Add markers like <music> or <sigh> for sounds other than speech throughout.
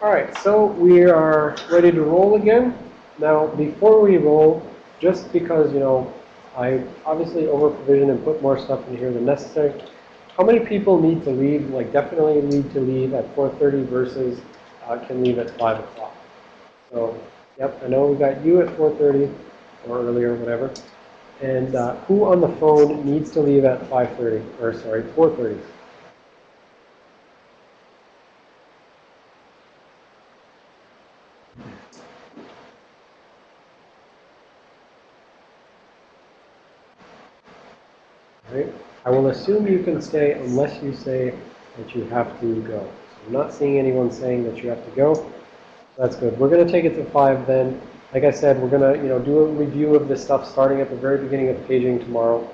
All right, so we are ready to roll again. Now, before we roll, just because, you know, I obviously over-provision and put more stuff in here than necessary, how many people need to leave, like definitely need to leave at 4.30 versus uh, can leave at 5 o'clock? So, yep, I know we got you at 4.30 or earlier, whatever. And uh, who on the phone needs to leave at 5.30, or sorry, 4.30? Right? I will assume you can stay unless you say that you have to go. So I'm not seeing anyone saying that you have to go. That's good. We're going to take it to 5 then. Like I said, we're going to you know, do a review of this stuff starting at the very beginning of paging tomorrow.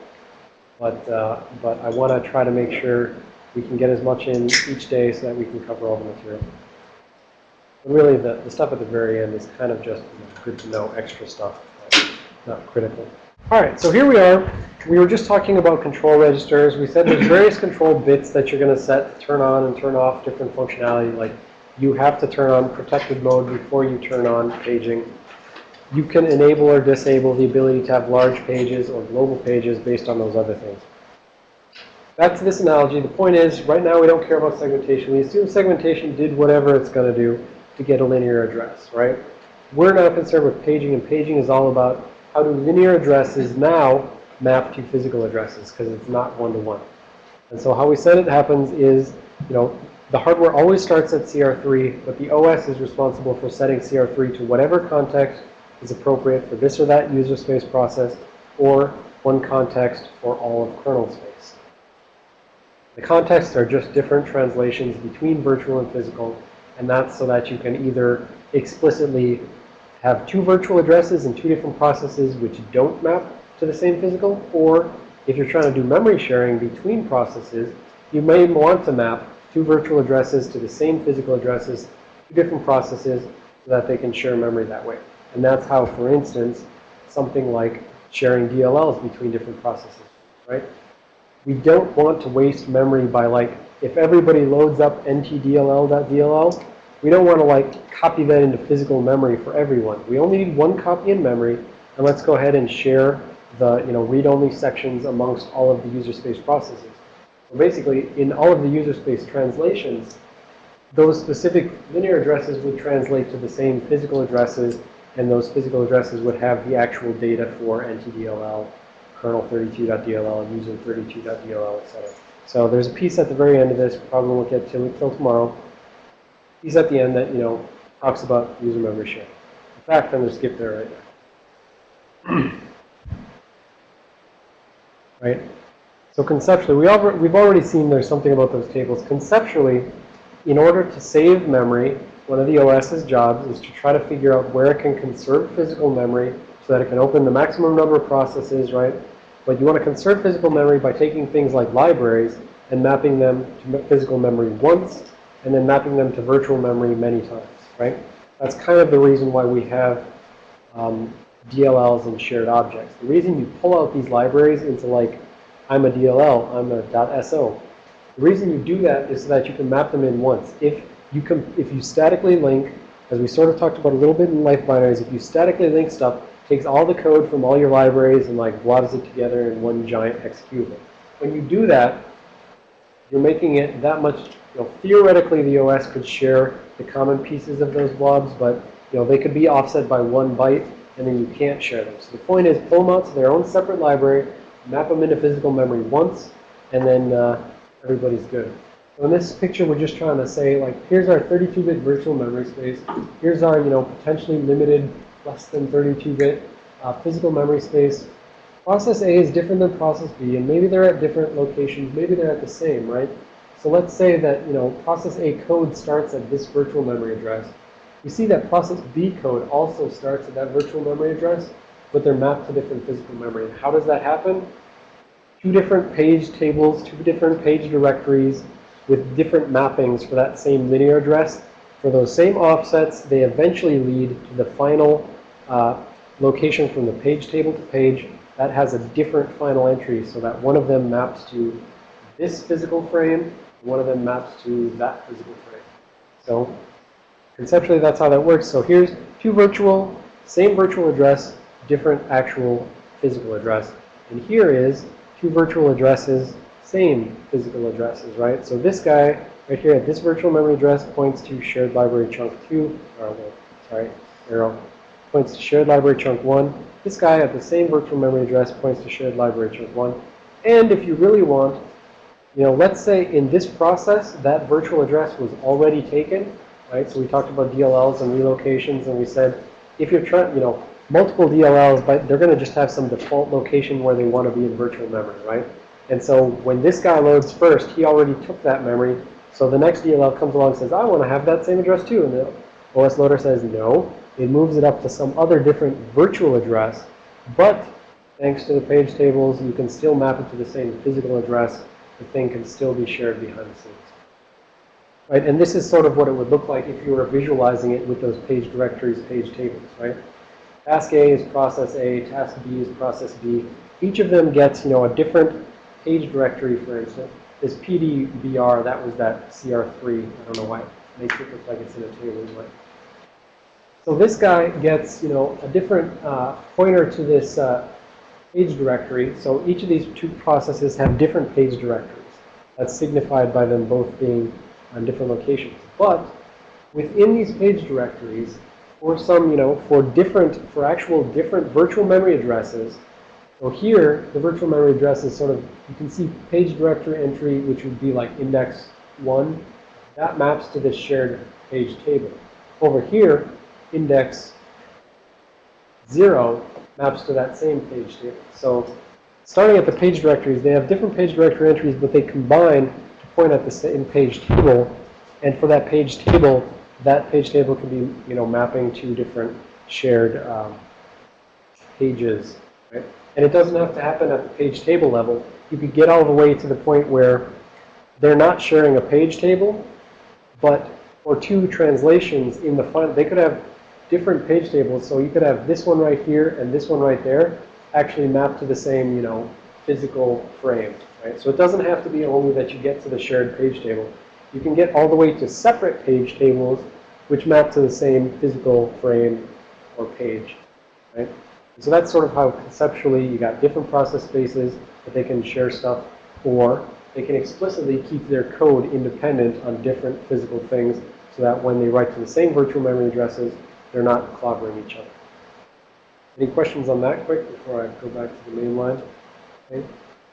But, uh, but I want to try to make sure we can get as much in each day so that we can cover all the material. But really, the, the stuff at the very end is kind of just good to know extra stuff, not critical. All right, so here we are. We were just talking about control registers. We said there's various control bits that you're going to set to turn on and turn off different functionality. Like you have to turn on protected mode before you turn on paging. You can enable or disable the ability to have large pages or global pages based on those other things. Back to this analogy, the point is, right now we don't care about segmentation. We assume segmentation did whatever it's going to do to get a linear address, right? We're not concerned with paging, and paging is all about how do linear addresses now map to physical addresses because it's not one-to-one. -one. And so how we said it happens is, you know, the hardware always starts at CR3, but the OS is responsible for setting CR3 to whatever context is appropriate for this or that user space process or one context for all of kernel space. The contexts are just different translations between virtual and physical, and that's so that you can either explicitly have two virtual addresses and two different processes which don't map to the same physical, or if you're trying to do memory sharing between processes, you may want to map two virtual addresses to the same physical addresses, two different processes, so that they can share memory that way. And that's how, for instance, something like sharing DLLs between different processes, right? We don't want to waste memory by like, if everybody loads up ntdll.dll, we don't want to like copy that into physical memory for everyone. We only need one copy in memory, and let's go ahead and share the you know read-only sections amongst all of the user space processes. So basically, in all of the user space translations, those specific linear addresses would translate to the same physical addresses, and those physical addresses would have the actual data for ntdll, kernel32.dll, user32.dll, etc. So there's a piece at the very end of this. Probably won't get to it till tomorrow he's at the end that, you know, talks about user memory sharing. In fact, I'm going to skip there right now. <clears throat> right? So conceptually, we we've already seen there's something about those tables. Conceptually, in order to save memory, one of the OS's jobs is to try to figure out where it can conserve physical memory so that it can open the maximum number of processes, right? But you want to conserve physical memory by taking things like libraries and mapping them to physical memory once and then mapping them to virtual memory many times, right? That's kind of the reason why we have um, DLLs and shared objects. The reason you pull out these libraries into like, I'm a DLL, I'm a .so. The reason you do that is so that you can map them in once. If you can, if you statically link, as we sort of talked about a little bit in life binaries, if you statically link stuff, takes all the code from all your libraries and like blobs it together in one giant executable. When you do that, you're making it that much you know, theoretically, the OS could share the common pieces of those blobs, but you know, they could be offset by one byte, and then you can't share them. So the point is, pull them out to their own separate library, map them into physical memory once, and then uh, everybody's good. So in this picture, we're just trying to say, like, here's our 32-bit virtual memory space. Here's our, you know, potentially limited, less than 32-bit uh, physical memory space. Process A is different than process B, and maybe they're at different locations. Maybe they're at the same, right? So let's say that, you know, process A code starts at this virtual memory address. You see that process B code also starts at that virtual memory address, but they're mapped to different physical memory. How does that happen? Two different page tables, two different page directories with different mappings for that same linear address. For those same offsets, they eventually lead to the final uh, location from the page table to page that has a different final entry so that one of them maps to this physical frame one of them maps to that physical frame. So conceptually, that's how that works. So here's two virtual, same virtual address, different actual physical address. And here is two virtual addresses, same physical addresses, right? So this guy right here at this virtual memory address points to shared library chunk 2, or sorry, arrow, points to shared library chunk 1. This guy at the same virtual memory address points to shared library chunk 1. And if you really want, you know, let's say in this process, that virtual address was already taken, right? So we talked about DLLs and relocations, and we said if you're trying, you know, multiple DLLs, but they're going to just have some default location where they want to be in virtual memory, right? And so when this guy loads first, he already took that memory. So the next DLL comes along and says, I want to have that same address too. And the OS loader says, no. It moves it up to some other different virtual address. But thanks to the page tables, you can still map it to the same physical address. The thing can still be shared behind the scenes. Right? And this is sort of what it would look like if you were visualizing it with those page directories, page tables, right? Task A is process A, task B is process B. Each of them gets, you know, a different page directory, for instance. This PDBR, that was that CR3. I don't know why it makes it look like it's in a table. But. So this guy gets, you know, a different uh, pointer to this uh, page directory. So each of these two processes have different page directories. That's signified by them both being on different locations. But within these page directories, for some, you know, for different, for actual different virtual memory addresses, so here, the virtual memory address is sort of, you can see page directory entry, which would be like index 1. That maps to this shared page table. Over here, index 0 maps to that same page table. So starting at the page directories, they have different page directory entries, but they combine to point at the same page table. And for that page table, that page table can be, you know, mapping to different shared um, pages, right? And it doesn't have to happen at the page table level. You could get all the way to the point where they're not sharing a page table, but for two translations in the file, they could have different page tables. So you could have this one right here and this one right there actually map to the same, you know, physical frame. Right? So it doesn't have to be only that you get to the shared page table. You can get all the way to separate page tables which map to the same physical frame or page. Right? So that's sort of how conceptually you got different process spaces that they can share stuff, or they can explicitly keep their code independent on different physical things so that when they write to the same virtual memory addresses, they're not clobbering each other. Any questions on that quick before I go back to the main line? Okay.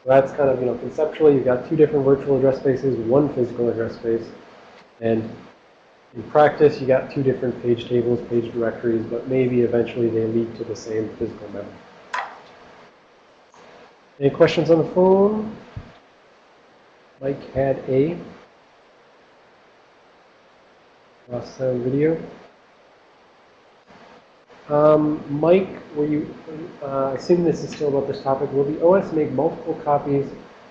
So that's kind of, you know, conceptually, you've got two different virtual address spaces, one physical address space, and in practice, you got two different page tables, page directories, but maybe eventually they lead to the same physical memory. Any questions on the phone? Mike had a sound video. Um, Mike, will you, uh, assuming this is still about this topic, will the OS make multiple copies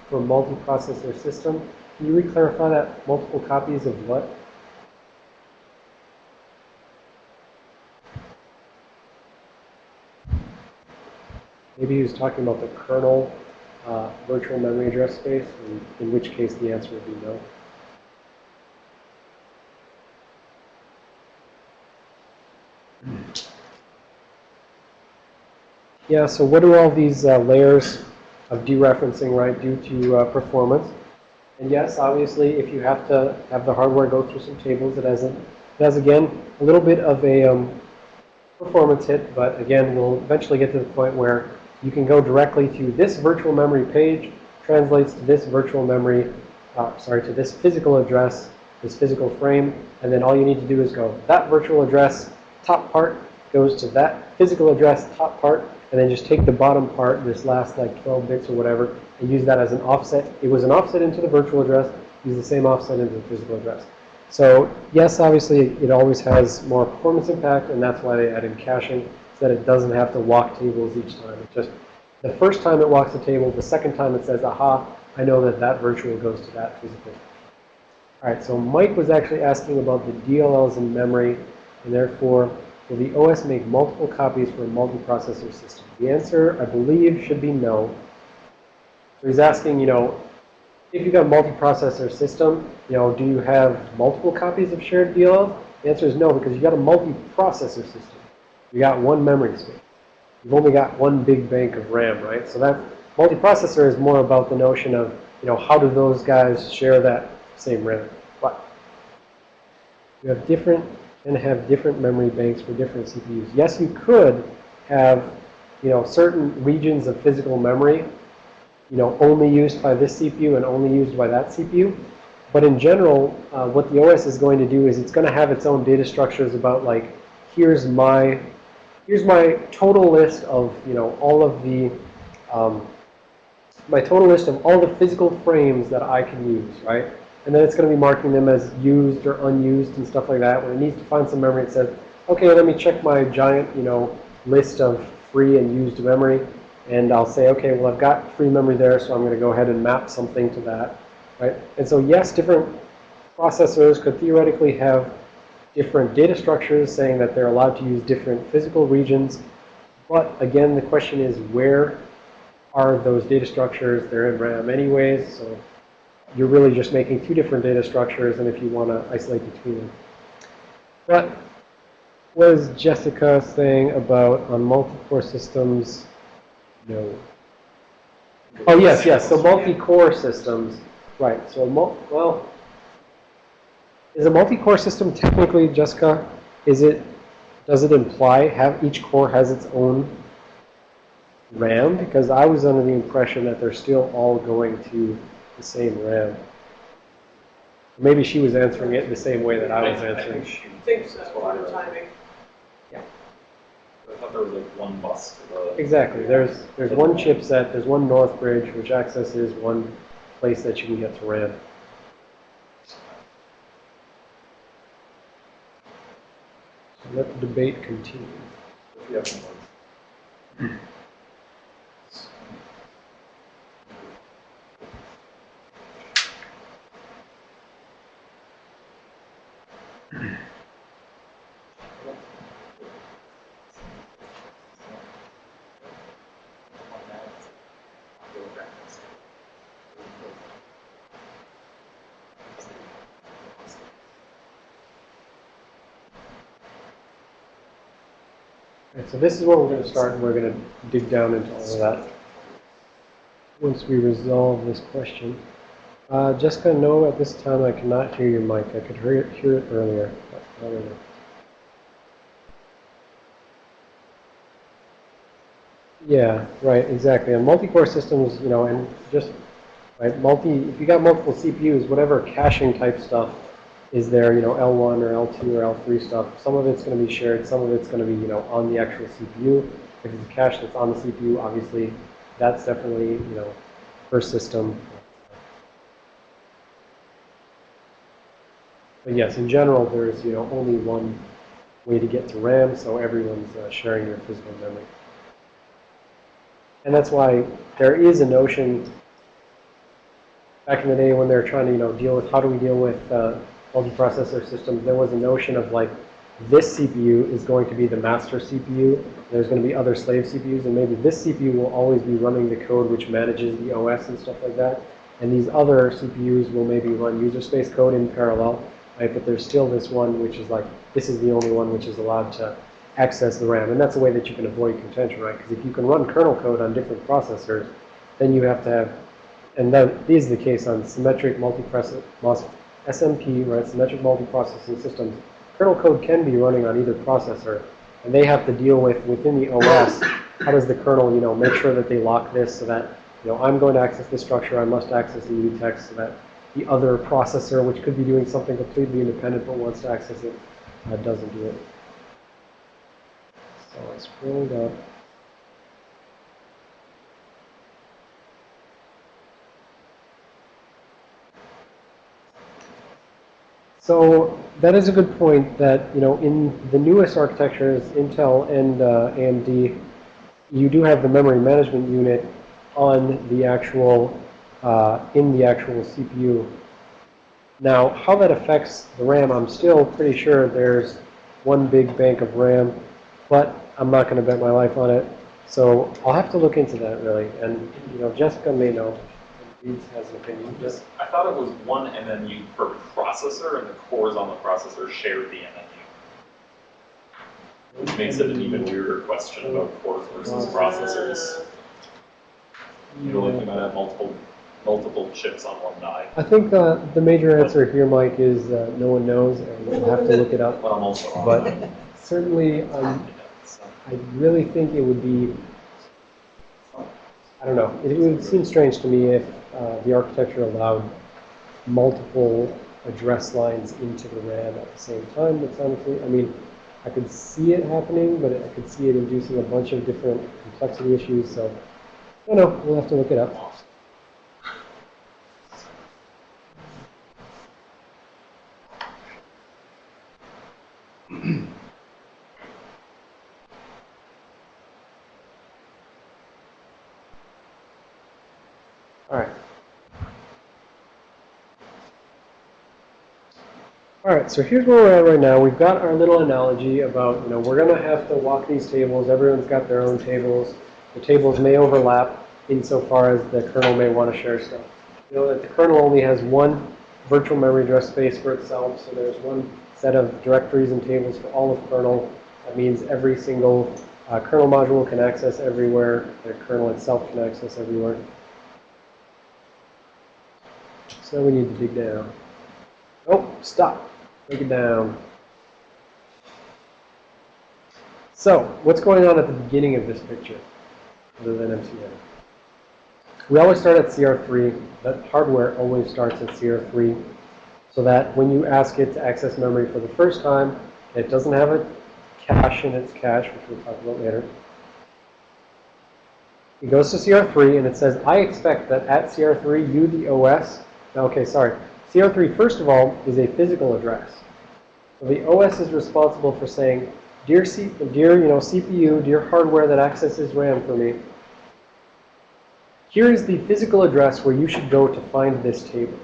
for a multiprocessor system? Can you re-clarify that multiple copies of what? Maybe he was talking about the kernel uh, virtual memory address space, in, in which case the answer would be no. Yeah, so what do all these uh, layers of dereferencing, right, do to uh, performance? And yes, obviously, if you have to have the hardware go through some tables, it has, a, it has again, a little bit of a um, performance hit, but again, we'll eventually get to the point where you can go directly to this virtual memory page, translates to this virtual memory, uh, sorry, to this physical address, this physical frame, and then all you need to do is go, that virtual address top part goes to that physical address top part, and then just take the bottom part, this last like 12 bits or whatever, and use that as an offset. It was an offset into the virtual address, use the same offset into the physical address. So yes, obviously it always has more performance impact, and that's why they added caching so that it doesn't have to walk tables each time. It just, the first time it walks the table, the second time it says, aha, I know that that virtual goes to that physical. All right, so Mike was actually asking about the DLLs in memory, and therefore, will the OS make multiple copies for a multiprocessor system? The answer, I believe, should be no. So he's asking, you know, if you've got a multiprocessor system, you know, do you have multiple copies of shared DLLs? The answer is no, because you've got a multi-processor system. You've got one memory space. You've only got one big bank of RAM, right? So that multiprocessor is more about the notion of, you know, how do those guys share that same RAM? But you have different and have different memory banks for different CPUs. Yes, you could have, you know, certain regions of physical memory, you know, only used by this CPU and only used by that CPU. But in general, uh, what the OS is going to do is it's going to have its own data structures about like, here's my, here's my total list of, you know, all of the, um, my total list of all the physical frames that I can use, right? And then it's going to be marking them as used or unused and stuff like that. When it needs to find some memory, it says, okay, let me check my giant, you know, list of free and used memory. And I'll say, okay, well, I've got free memory there, so I'm going to go ahead and map something to that, right? And so, yes, different processors could theoretically have different data structures saying that they're allowed to use different physical regions. But again, the question is, where are those data structures? They're in RAM anyways, so you're really just making two different data structures, and if you want to isolate between them. What was Jessica saying about on multi-core systems? No. Oh, yes, yes. So multi-core systems, right. So, well, is a multi-core system technically, Jessica, is it, does it imply have each core has its own RAM? Because I was under the impression that they're still all going to the same RAM. Maybe she was answering it the same way that I was answering. I think so, for the timing. Yeah. I thought there was like one bus to the. Exactly. There's there's one chipset, there's one North Bridge, which accesses one place that you can get to RAM. So let the debate continue. <clears throat> so this is where we're going to start, and we're going to dig down into all of that once we resolve this question. Uh, Jessica, no, at this time I cannot hear your mic. I could hear it, hear it earlier. but not. Yeah, right, exactly. And multi-core systems, you know, and just, right, multi, if you got multiple CPUs, whatever caching type stuff is there, you know, L1 or L2 or L3 stuff, some of it's going to be shared, some of it's going to be, you know, on the actual CPU. If it's a cache that's on the CPU, obviously, that's definitely, you know, per system. But yes, in general, there's, you know, only one way to get to RAM, so everyone's uh, sharing their physical memory. And that's why there is a notion back in the day when they were trying to, you know, deal with how do we deal with uh, multiprocessor systems, there was a notion of like this CPU is going to be the master CPU. There's going to be other slave CPUs, and maybe this CPU will always be running the code which manages the OS and stuff like that. And these other CPUs will maybe run user space code in parallel, right? But there's still this one which is like, this is the only one which is allowed to access the RAM. And that's a way that you can avoid contention, right? Because if you can run kernel code on different processors, then you have to have, and that is the case on symmetric multiprocessor, SMP, right, symmetric multiprocessing systems. Kernel code can be running on either processor, and they have to deal with, within the OS, how does the kernel, you know, make sure that they lock this so that, you know, I'm going to access this structure, I must access the mutex so that the other processor, which could be doing something completely independent but wants to access it, uh, doesn't do it. So I scrolled up. So that is a good point that, you know, in the newest architectures, Intel and uh, AMD, you do have the memory management unit on the actual, uh, in the actual CPU. Now, how that affects the RAM, I'm still pretty sure there's one big bank of RAM, but I'm not going to bet my life on it. So I'll have to look into that, really. And, you know, Jessica may know. Reeds has an opinion. Just, I thought it was one MMU per processor, and the cores on the processor shared the MMU. Which makes it an even weirder question about cores versus processors. You're looking at multiple, multiple chips on one die. I think uh, the major answer here, Mike, is uh, no one knows, and we'll have to look it up. But I'm also wrong. But certainly, um, I really think it would be, I don't know, it would seem strange to me if uh, the architecture allowed multiple address lines into the RAM at the same time. Honestly, I mean, I could see it happening, but I could see it inducing a bunch of different complexity issues, so, I don't know, we'll have to look it up. All right. All right, so here's where we're at right now. We've got our little analogy about, you know, we're going to have to walk these tables. Everyone's got their own tables. The tables may overlap insofar as the kernel may want to share stuff. You know that the kernel only has one virtual memory address space for itself, so there's one set of directories and tables for all of kernel. That means every single uh, kernel module can access everywhere. The kernel itself can access everywhere. So we need to dig down. Oh, stop. Take it down. So, what's going on at the beginning of this picture, other than MCN? We always start at CR3. That hardware always starts at CR3, so that when you ask it to access memory for the first time, it doesn't have a cache in its cache, which we'll talk about later. It goes to CR3 and it says, I expect that at CR3, you, the OS, okay, sorry. CR3, first of all, is a physical address. So the OS is responsible for saying, dear, C dear you know, CPU, dear hardware that accesses RAM for me, here is the physical address where you should go to find this table.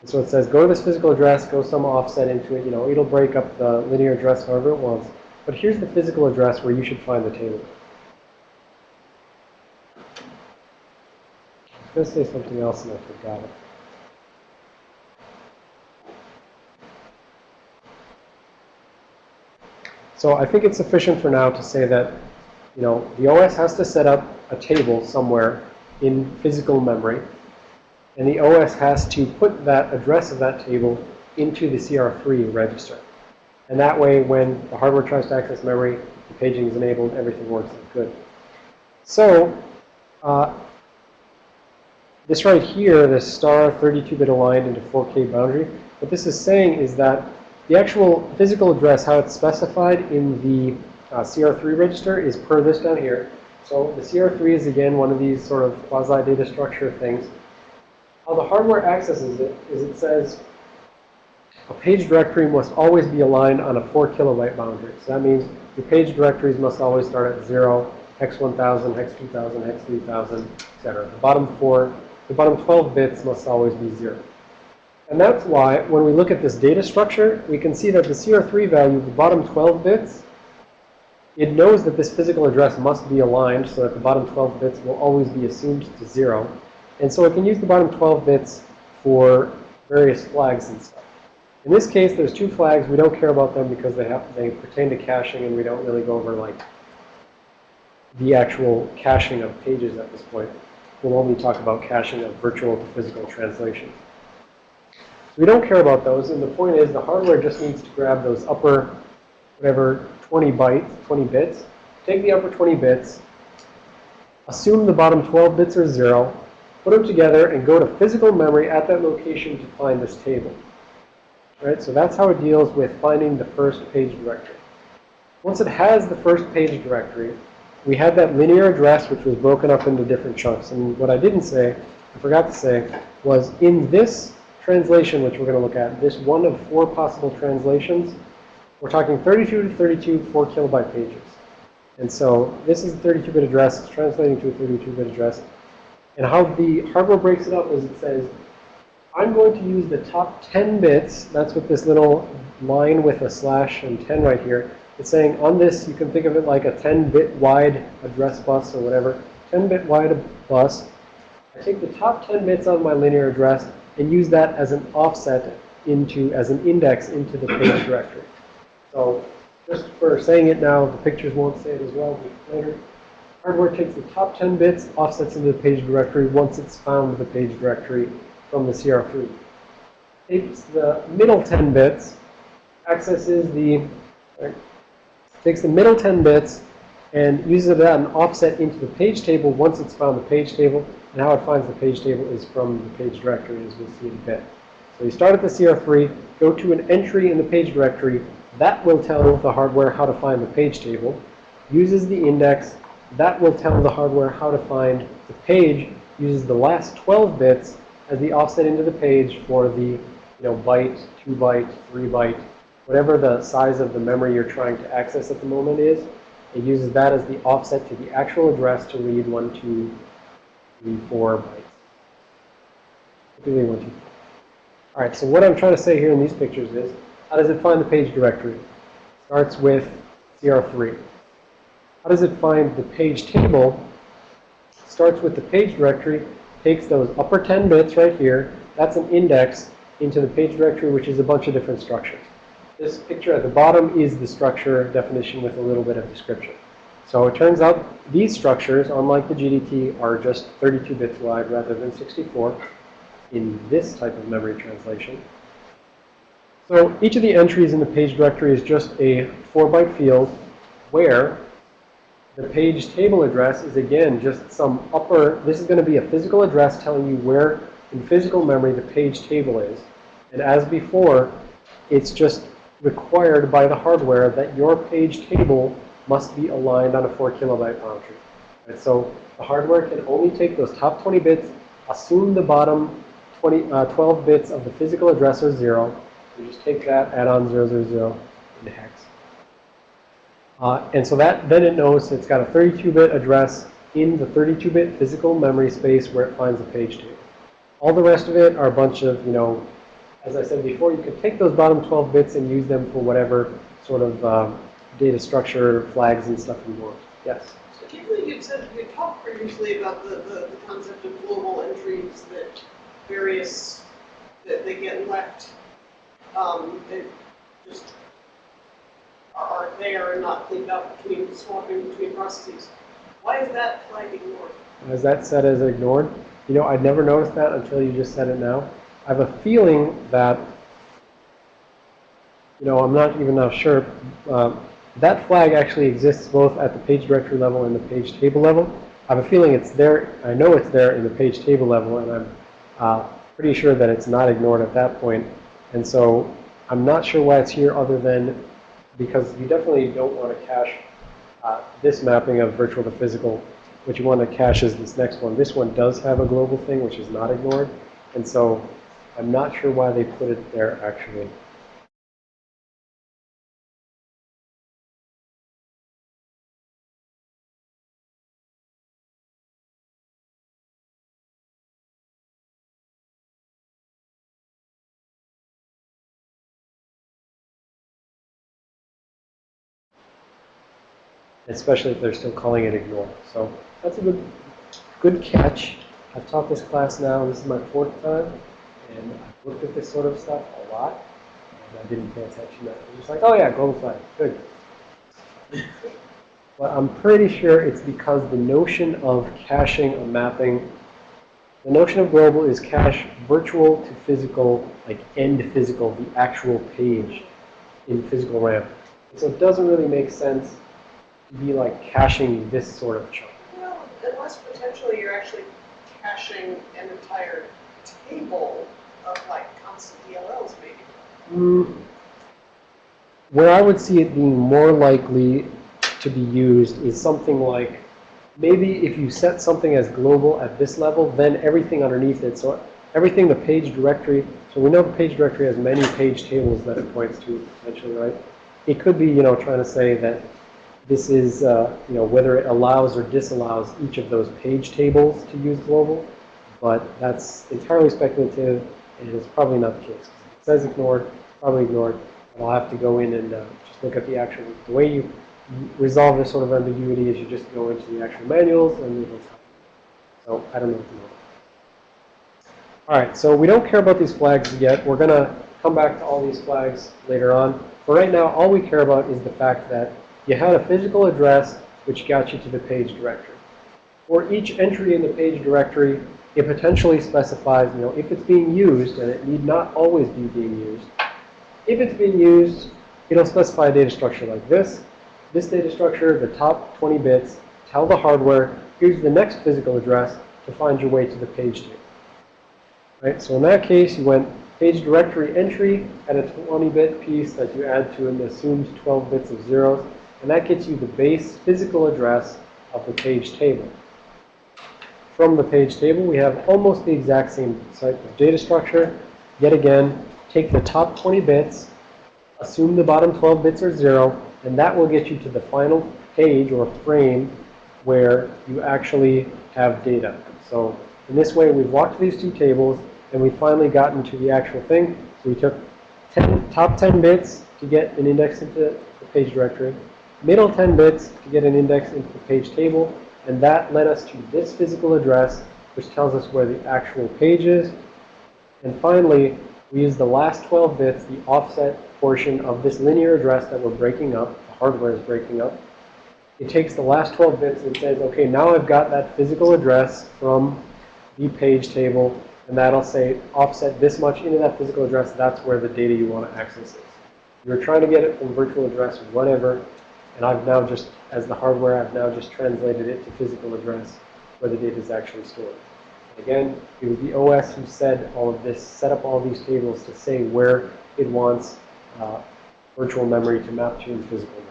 And so it says, go to this physical address, go some offset into it. You know, it'll break up the linear address however it wants. But here's the physical address where you should find the table. I was going to say something else and I forgot it. So I think it's sufficient for now to say that, you know, the OS has to set up a table somewhere in physical memory, and the OS has to put that address of that table into the CR3 register. And that way, when the hardware tries to access memory, the paging is enabled, everything works good. So, uh, this right here, this star 32-bit aligned into 4K boundary, what this is saying is that the actual physical address, how it's specified in the uh, CR3 register is per this down here. So the CR3 is, again, one of these sort of quasi-data structure things. How the hardware accesses it is it says a page directory must always be aligned on a 4 kilobyte boundary. So that means your page directories must always start at 0, hex 1000, hex 2000, hex 3000, etc. The bottom 4, the bottom 12 bits must always be 0. And that's why, when we look at this data structure, we can see that the CR3 value, the bottom 12 bits, it knows that this physical address must be aligned so that the bottom 12 bits will always be assumed to 0. And so it can use the bottom 12 bits for various flags and stuff. In this case, there's two flags. We don't care about them because they have they pertain to caching, and we don't really go over like the actual caching of pages at this point. We'll only talk about caching of virtual to physical translation. We don't care about those, and the point is the hardware just needs to grab those upper, whatever, 20 bytes, 20 bits, take the upper 20 bits, assume the bottom 12 bits are 0, put them together, and go to physical memory at that location to find this table. Right? So that's how it deals with finding the first page directory. Once it has the first page directory, we had that linear address which was broken up into different chunks. And what I didn't say, I forgot to say, was in this translation, which we're going to look at, this one of four possible translations, we're talking 32 to 32 4 kilobyte pages. And so this is a 32-bit address. It's translating to a 32-bit address. And how the hardware breaks it up is it says, I'm going to use the top 10 bits. That's what this little line with a slash and 10 right here. It's saying on this, you can think of it like a 10-bit wide address bus or whatever. 10-bit wide bus. I take the top 10 bits of my linear address and use that as an offset into, as an index into the page <coughs> directory. So just for saying it now, the pictures won't say it as well later. Hardware takes the top 10 bits, offsets into the page directory once it's found the page directory from the CR3. Takes the middle 10 bits, accesses the, sorry, takes the middle 10 bits and uses as an offset into the page table once it's found the page table. And how it finds the page table is from the page directory as we'll see in a bit. So you start at the CR3, go to an entry in the page directory. That will tell the hardware how to find the page table. Uses the index. That will tell the hardware how to find the page. Uses the last 12 bits as the offset into the page for the you know, byte, 2 byte, 3 byte, whatever the size of the memory you're trying to access at the moment is. It uses that as the offset to the actual address to read 1, 2, 3, 4 bytes. Typically 1, 2, 4. All right, so what I'm trying to say here in these pictures is, how does it find the page directory? Starts with CR3. How does it find the page table? Starts with the page directory, takes those upper 10 bits right here, that's an index into the page directory, which is a bunch of different structures. This picture at the bottom is the structure definition with a little bit of description. So it turns out these structures, unlike the GDT, are just 32 bits wide rather than 64 in this type of memory translation. So each of the entries in the page directory is just a 4-byte field where the page table address is again just some upper, this is going to be a physical address telling you where in physical memory the page table is. And as before, it's just required by the hardware that your page table must be aligned on a 4 kilobyte boundary. Right? So the hardware can only take those top 20 bits, assume the bottom 20, uh, 12 bits of the physical address are 0. You just take that, add on 000 into hex. Uh, and so that then it knows it's got a 32-bit address in the 32-bit physical memory space where it finds the page table. All the rest of it are a bunch of, you know, as I said before, you could take those bottom 12 bits and use them for whatever sort of um, data structure flags and stuff you want. Yes? So Keely, you said, you talked previously about the, the, the concept of global entries that various, that they get left, um, just are, are there and not cleaned up between, swapping between processes. Why is that flag ignored? Is that set as ignored? You know, I'd never noticed that until you just said it now. I have a feeling that, you know, I'm not even now sure. Uh, that flag actually exists both at the page directory level and the page table level. I have a feeling it's there. I know it's there in the page table level, and I'm uh, pretty sure that it's not ignored at that point. And so I'm not sure why it's here other than because you definitely don't want to cache uh, this mapping of virtual to physical. What you want to cache is this next one. This one does have a global thing, which is not ignored. And so I'm not sure why they put it there, actually. Especially if they're still calling it ignore. So that's a good, good catch. I've taught this class now. This is my fourth time. And I've looked at this sort of stuff a lot. And I didn't pay attention to it. I was just like, oh, oh yeah, global flag. Good. But I'm pretty sure it's because the notion of caching a mapping, the notion of global is cache virtual to physical, like end physical, the actual page in physical RAM. So it doesn't really make sense to be like caching this sort of chunk. Well, unless potentially you're actually caching an entire table of like constant DLLs maybe. Mm, where I would see it being more likely to be used is something like maybe if you set something as global at this level, then everything underneath it, so everything the page directory, so we know the page directory has many page tables that it points to potentially, right? It could be, you know, trying to say that this is, uh, you know, whether it allows or disallows each of those page tables to use global, but that's entirely speculative and it's probably not the case. It says ignored, probably ignored, I'll have to go in and uh, just look at the actual, the way you resolve this sort of ambiguity is you just go into the actual manuals and it'll tell you. So I don't know if you know. All right, so we don't care about these flags yet. We're going to come back to all these flags later on. But right now, all we care about is the fact that you had a physical address which got you to the page directory. For each entry in the page directory, it potentially specifies, you know, if it's being used, and it need not always be being used. If it's being used, it'll specify a data structure like this. This data structure, the top 20 bits, tell the hardware, here's the next physical address to find your way to the page table. Right, so in that case, you went page directory entry at a 20-bit piece that you add to an assumed 12 bits of zeros, and that gets you the base physical address of the page table. From the page table, we have almost the exact same type of data structure. Yet again, take the top 20 bits, assume the bottom 12 bits are zero, and that will get you to the final page or frame where you actually have data. So in this way, we've walked these two tables, and we've finally gotten to the actual thing. So we took 10, top 10 bits to get an index into the page directory, middle 10 bits to get an index into the page table, and that led us to this physical address, which tells us where the actual page is. And finally, we use the last 12 bits, the offset portion of this linear address that we're breaking up, the hardware is breaking up. It takes the last 12 bits and says, okay, now I've got that physical address from the page table, and that'll say offset this much into that physical address, that's where the data you want to access is. You're trying to get it from virtual address, or whatever, and I've now just, as the hardware, I've now just translated it to physical address where the data is actually stored. Again, it was the OS who said all of this, set up all these tables to say where it wants uh, virtual memory to map to in physical memory.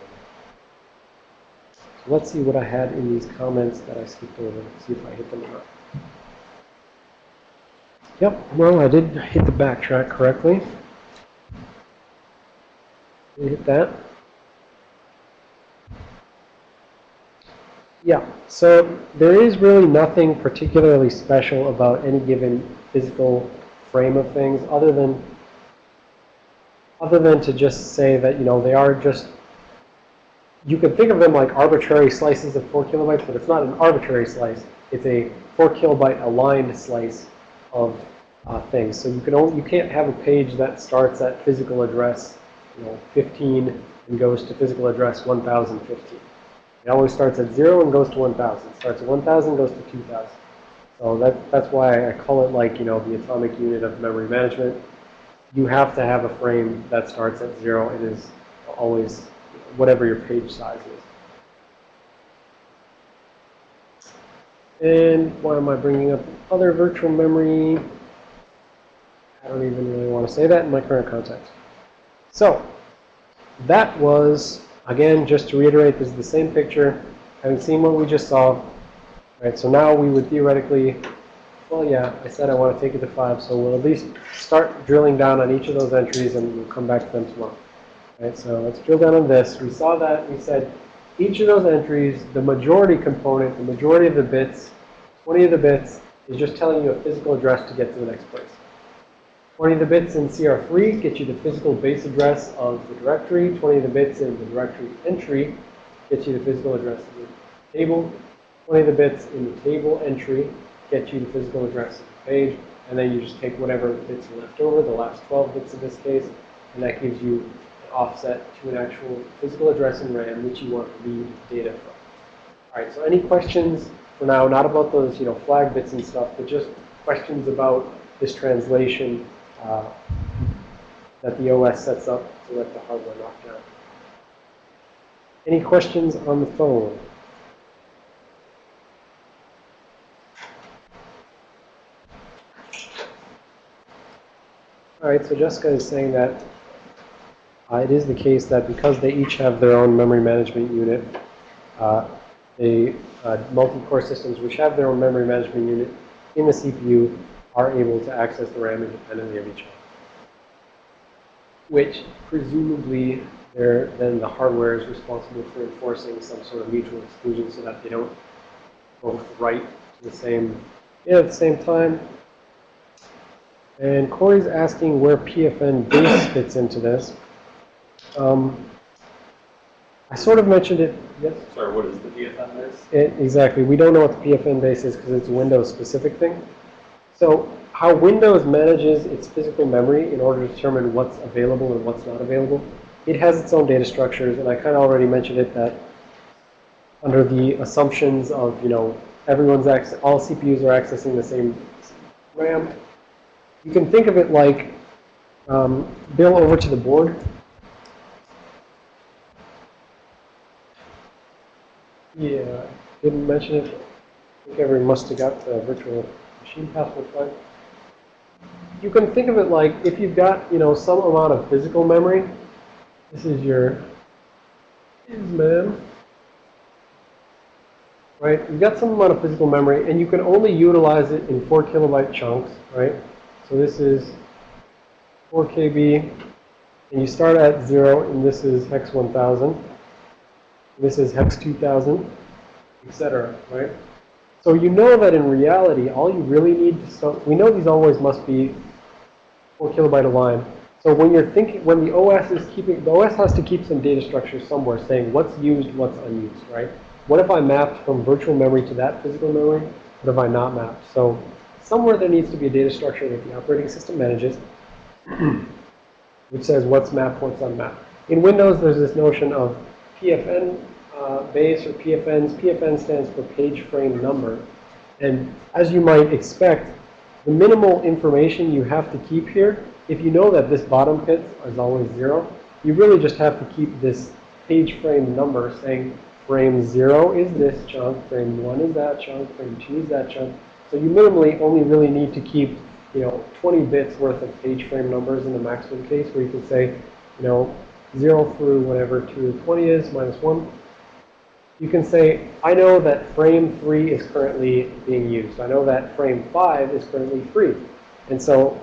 So let's see what I had in these comments that I skipped over, see if I hit them or not. Yep, well, I did hit the backtrack correctly. Did you hit that? Yeah, so there is really nothing particularly special about any given physical frame of things other than other than to just say that, you know, they are just you could think of them like arbitrary slices of 4 kilobytes, but it's not an arbitrary slice. It's a 4 kilobyte aligned slice of uh, things. So you can only, you can't have a page that starts at physical address, you know, 15 and goes to physical address 1015. It always starts at 0 and goes to 1000. Starts at 1000, goes to 2000. So that, that's why I call it like, you know, the atomic unit of memory management. You have to have a frame that starts at 0. It is always whatever your page size is. And why am I bringing up other virtual memory? I don't even really want to say that in my current context. So, that was, again, just to reiterate, this is the same picture. Having seen what we just saw, right, so now we would theoretically, well, yeah, I said I want to take it to 5, so we'll at least start drilling down on each of those entries and we'll come back to them tomorrow. Right, so let's drill down on this. We saw that, we said each of those entries, the majority component, the majority of the bits, 20 of the bits, is just telling you a physical address to get to the next place. 20 of the bits in CR3 get you the physical base address of the directory. 20 of the bits in the directory entry get you the physical address of the table. 20 of the bits in the table entry get you the physical address of the page. And then you just take whatever bits are left over, the last 12 bits in this case, and that gives you an offset to an actual physical address in RAM which you want to read data from. All right, so any questions for now, not about those, you know, flag bits and stuff, but just questions about this translation uh, that the OS sets up to let the hardware knock down. Any questions on the phone? All right, so Jessica is saying that uh, it is the case that because they each have their own memory management unit, uh, the uh, multi-core systems which have their own memory management unit in the CPU are able to access the RAM independently of each other. Which presumably then the hardware is responsible for enforcing some sort of mutual exclusion so that they don't both write to the same, yeah, at the same time. And Corey's asking where PFN base fits into this. Um, I sort of mentioned it. Yes. Sorry, what is the PFN base? It, exactly. We don't know what the PFN base is because it's a Windows specific thing. So how Windows manages its physical memory in order to determine what's available and what's not available. It has its own data structures, and I kind of already mentioned it that under the assumptions of, you know, everyone's access, all CPUs are accessing the same RAM. You can think of it like, um, Bill, over to the board. Yeah, didn't mention it. I think everyone must have got the virtual machine password fine. You can think of it like if you've got, you know, some amount of physical memory. This is your is. Right? You've got some amount of physical memory, and you can only utilize it in 4 kilobyte chunks, right? So this is 4 KB, and you start at 0, and this is hex 1000. This is hex 2000, etc., right? So you know that in reality, all you really need to start, we know these always must be 4 kilobyte a line. So when you're thinking, when the OS is keeping, the OS has to keep some data structure somewhere saying what's used, what's unused, right? What if I mapped from virtual memory to that physical memory? What if I not mapped? So somewhere there needs to be a data structure that the operating system manages, <clears throat> which says what's mapped, what's unmapped. In Windows, there's this notion of PFN uh, base or PFNs. PFN stands for page frame number. And as you might expect, the minimal information you have to keep here, if you know that this bottom bit is always zero, you really just have to keep this page frame number saying frame zero is this chunk, frame one is that chunk, frame two is that chunk. So you minimally only really need to keep, you know, 20 bits worth of page frame numbers in the maximum case where you can say, you know, 0 through whatever 2 to 20 is, minus 1. You can say, I know that frame 3 is currently being used. I know that frame 5 is currently free. And so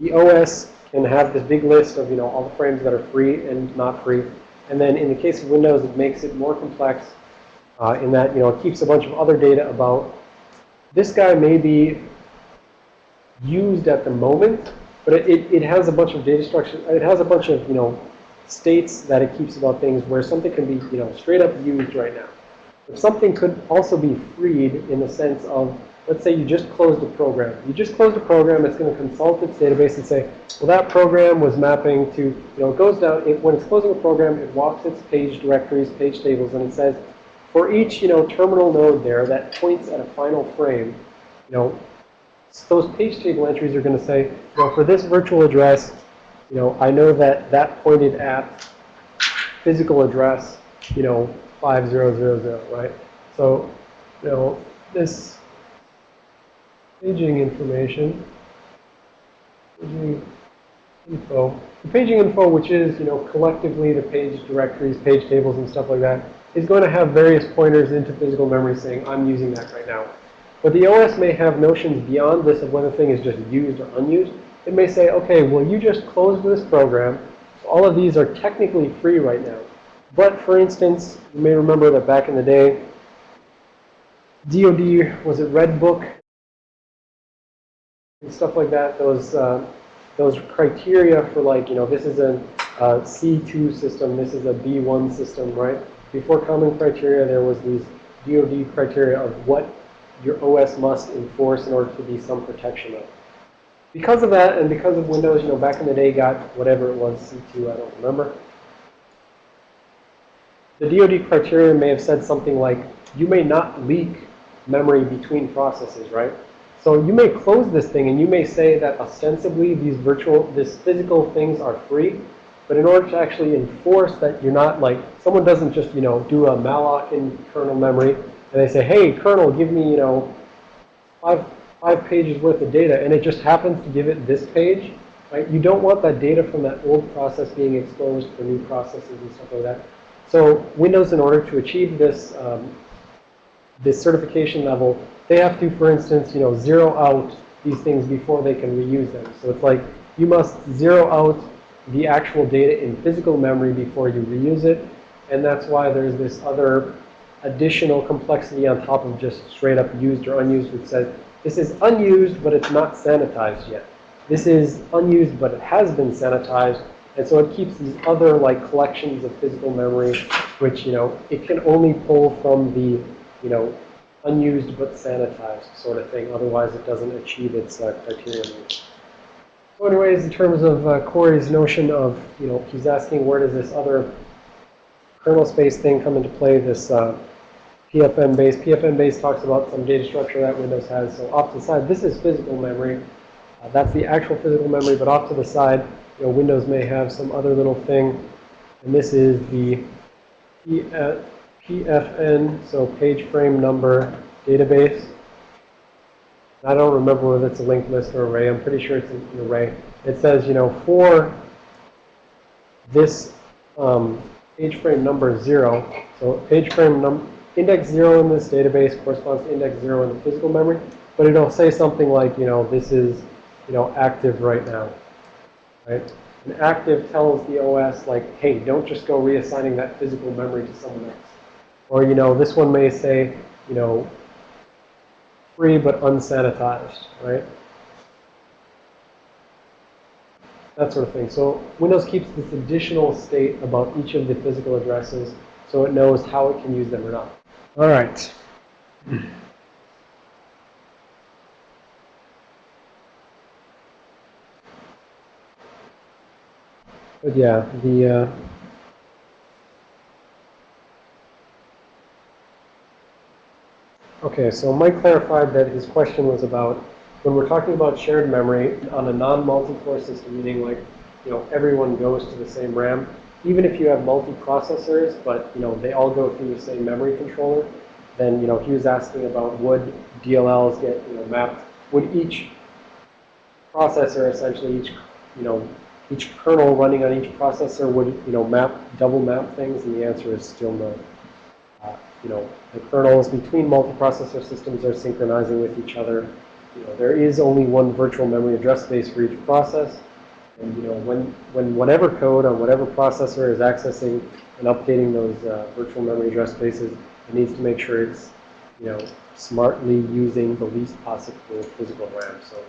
the OS can have this big list of, you know, all the frames that are free and not free. And then in the case of Windows, it makes it more complex uh, in that, you know, it keeps a bunch of other data about this guy may be used at the moment, but it, it, it has a bunch of data structure. It has a bunch of, you know, states that it keeps about things where something can be, you know, straight up used right now. If something could also be freed in the sense of, let's say you just closed a program. You just closed a program, it's going to consult its database and say, well, that program was mapping to, you know, it goes down, it, when it's closing a program, it walks its page directories, page tables, and it says, for each, you know, terminal node there that points at a final frame, you know, those page table entries are going to say, you know, for this virtual address, you know, I know that that pointed at physical address, you know, 5000, right? So, you know, this paging information, paging info, the paging info, which is, you know, collectively the page directories, page tables, and stuff like that, is going to have various pointers into physical memory saying, I'm using that right now. But the OS may have notions beyond this of whether a thing is just used or unused. It may say, okay, well, you just closed this program. All of these are technically free right now. But for instance, you may remember that back in the day, DoD, was it Redbook? And stuff like that, those, uh, those criteria for like, you know, this is a uh, C2 system, this is a B1 system, right? Before common criteria, there was these DoD criteria of what your OS must enforce in order to be some protection of. Because of that, and because of Windows, you know, back in the day got whatever it was, C2, I don't remember. The DoD criteria may have said something like, you may not leak memory between processes, right? So you may close this thing and you may say that ostensibly these virtual, these physical things are free. But in order to actually enforce that you're not like, someone doesn't just, you know, do a malloc in kernel memory and they say, hey, kernel, give me, you know, five, five pages worth of data, and it just happens to give it this page, right? You don't want that data from that old process being exposed for new processes and stuff like that. So Windows, in order to achieve this, um, this certification level, they have to, for instance, you know, zero out these things before they can reuse them. So it's like you must zero out the actual data in physical memory before you reuse it. And that's why there's this other additional complexity on top of just straight up used or unused, which says this is unused, but it's not sanitized yet. This is unused, but it has been sanitized. And so it keeps these other like collections of physical memory, which, you know, it can only pull from the, you know, unused but sanitized sort of thing. Otherwise, it doesn't achieve its uh, criterion. So anyways, in terms of uh, Corey's notion of, you know, he's asking where does this other kernel space thing come into play, this uh, PFN base. PFN base talks about some data structure that Windows has. So off to the side, this is physical memory. Uh, that's the actual physical memory, but off to the side, you know, Windows may have some other little thing. And this is the PFN, so page frame number database. I don't remember whether it's a linked list or array. I'm pretty sure it's an array. It says, you know, for this um, page frame number zero, so page frame num index zero in this database corresponds to index zero in the physical memory, but it'll say something like, you know, this is, you know, active right now, right? And active tells the OS like, hey, don't just go reassigning that physical memory to someone else. Or, you know, this one may say, you know, free but unsanitized, right? That sort of thing. So Windows keeps this additional state about each of the physical addresses so it knows how it can use them or not. All right. But yeah, the uh, Okay, so Mike clarified that his question was about when we're talking about shared memory on a non-multi-core system, meaning like, you know, everyone goes to the same RAM, even if you have multi-processors, but, you know, they all go through the same memory controller, then, you know, he was asking about would DLLs get, you know, mapped, would each processor essentially, each, you know, each kernel running on each processor would, you know, map, double map things, and the answer is still no. Uh, you know, the kernels between multiprocessor systems are synchronizing with each other. You know, there is only one virtual memory address space for each process. And, you know, when, when whatever code on whatever processor is accessing and updating those uh, virtual memory address spaces, it needs to make sure it's, you know, smartly using the least possible physical RAM. So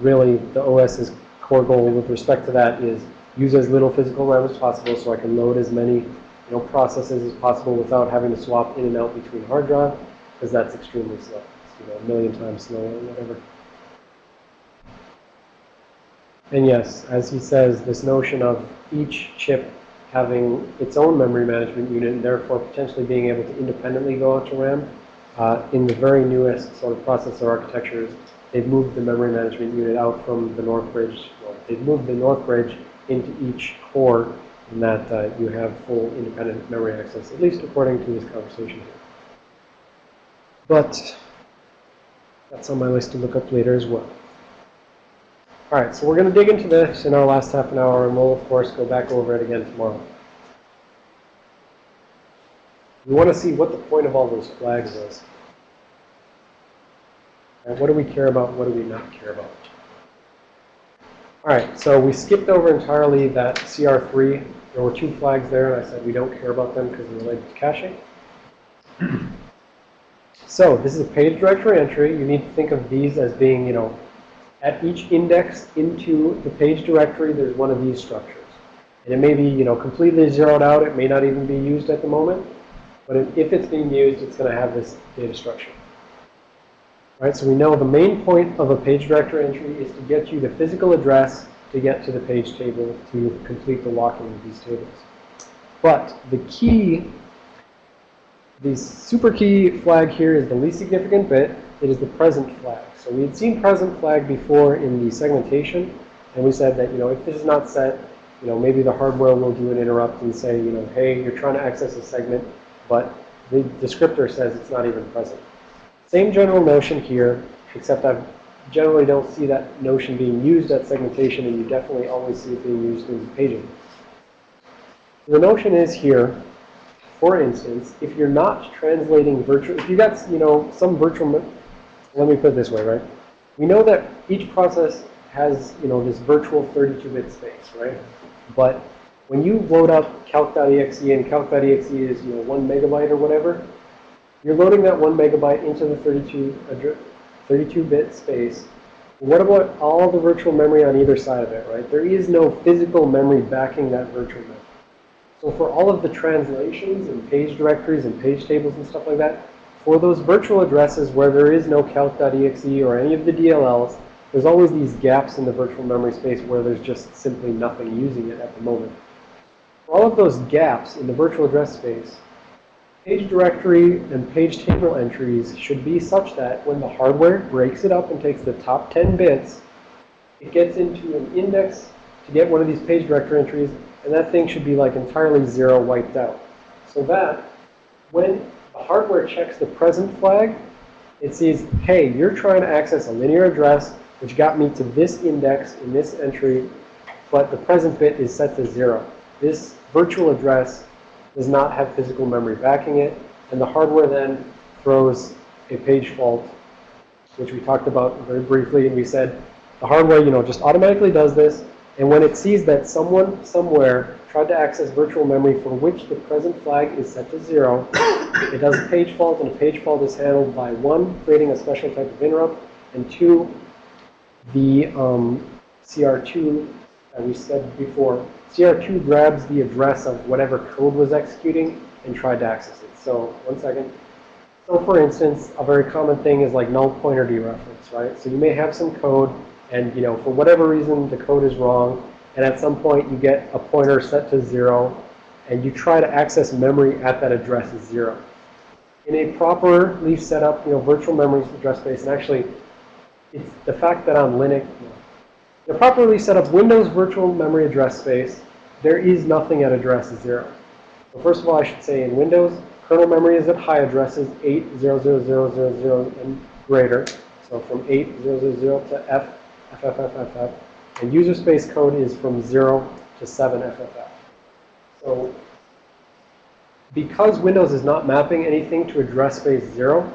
really, the OS's core goal with respect to that is use as little physical RAM as possible so I can load as many you know, processes as possible without having to swap in and out between hard drive, because that's extremely slow. It's, you know, a million times slower or whatever. And yes, as he says, this notion of each chip having its own memory management unit and therefore potentially being able to independently go out to RAM, uh, in the very newest sort of processor architectures, they've moved the memory management unit out from the Northbridge. Well, they've moved the Northbridge into each core and that uh, you have full independent memory access, at least according to this conversation here. But that's on my list to look up later as well. All right, so we're going to dig into this in our last half an hour, and we'll, of course, go back over it again tomorrow. We want to see what the point of all those flags is. And what do we care about? What do we not care about? All right, so we skipped over entirely that CR3. There were two flags there, and I said we don't care about them because they're related to caching. <clears throat> so this is a page directory entry. You need to think of these as being, you know, at each index into the page directory, there's one of these structures. And it may be, you know, completely zeroed out. It may not even be used at the moment. But if it's being used, it's going to have this data structure. Right, so we know the main point of a page directory entry is to get you the physical address to get to the page table to complete the locking of these tables. But the key, the super key flag here is the least significant bit. It is the present flag. So we had seen present flag before in the segmentation, and we said that, you know, if this is not set, you know, maybe the hardware will do an interrupt and say, you know, hey, you're trying to access a segment, but the descriptor says it's not even present. Same general notion here, except I generally don't see that notion being used at segmentation, and you definitely always see it being used in paging. The notion is here, for instance, if you're not translating virtual, if you got, you know, some virtual, let me put it this way, right? We know that each process has, you know, this virtual 32-bit space, right? But when you load up calc.exe and calc.exe is, you know, one megabyte or whatever, you're loading that one megabyte into the 32 32-bit space. What about all the virtual memory on either side of it, right? There is no physical memory backing that virtual memory. So for all of the translations and page directories and page tables and stuff like that, for those virtual addresses where there is no calc.exe or any of the DLLs, there's always these gaps in the virtual memory space where there's just simply nothing using it at the moment. For all of those gaps in the virtual address space, page directory and page table entries should be such that when the hardware breaks it up and takes the top 10 bits, it gets into an index to get one of these page directory entries, and that thing should be like entirely zero wiped out. So that when the hardware checks the present flag, it sees, hey, you're trying to access a linear address, which got me to this index in this entry, but the present bit is set to zero. This virtual address does not have physical memory backing it, and the hardware then throws a page fault, which we talked about very briefly, and we said the hardware, you know, just automatically does this, and when it sees that someone somewhere tried to access virtual memory for which the present flag is set to zero, <coughs> it does a page fault, and a page fault is handled by one, creating a special type of interrupt, and two, the um, CR2 that we said before, CR2 grabs the address of whatever code was executing and tried to access it. So, one second. So, for instance, a very common thing is like null pointer dereference, right? So you may have some code, and you know, for whatever reason, the code is wrong, and at some point you get a pointer set to zero, and you try to access memory at that address is zero. In a properly set up, you know, virtual memory address space, and actually, it's the fact that on Linux, the properly set up Windows virtual memory address space, there is nothing at address zero. So first of all, I should say in Windows, kernel memory is at high addresses 8000000 and greater. So from 8000 to F, FFFFF. And user space code is from 0 to 7 FFF. So because Windows is not mapping anything to address space 0,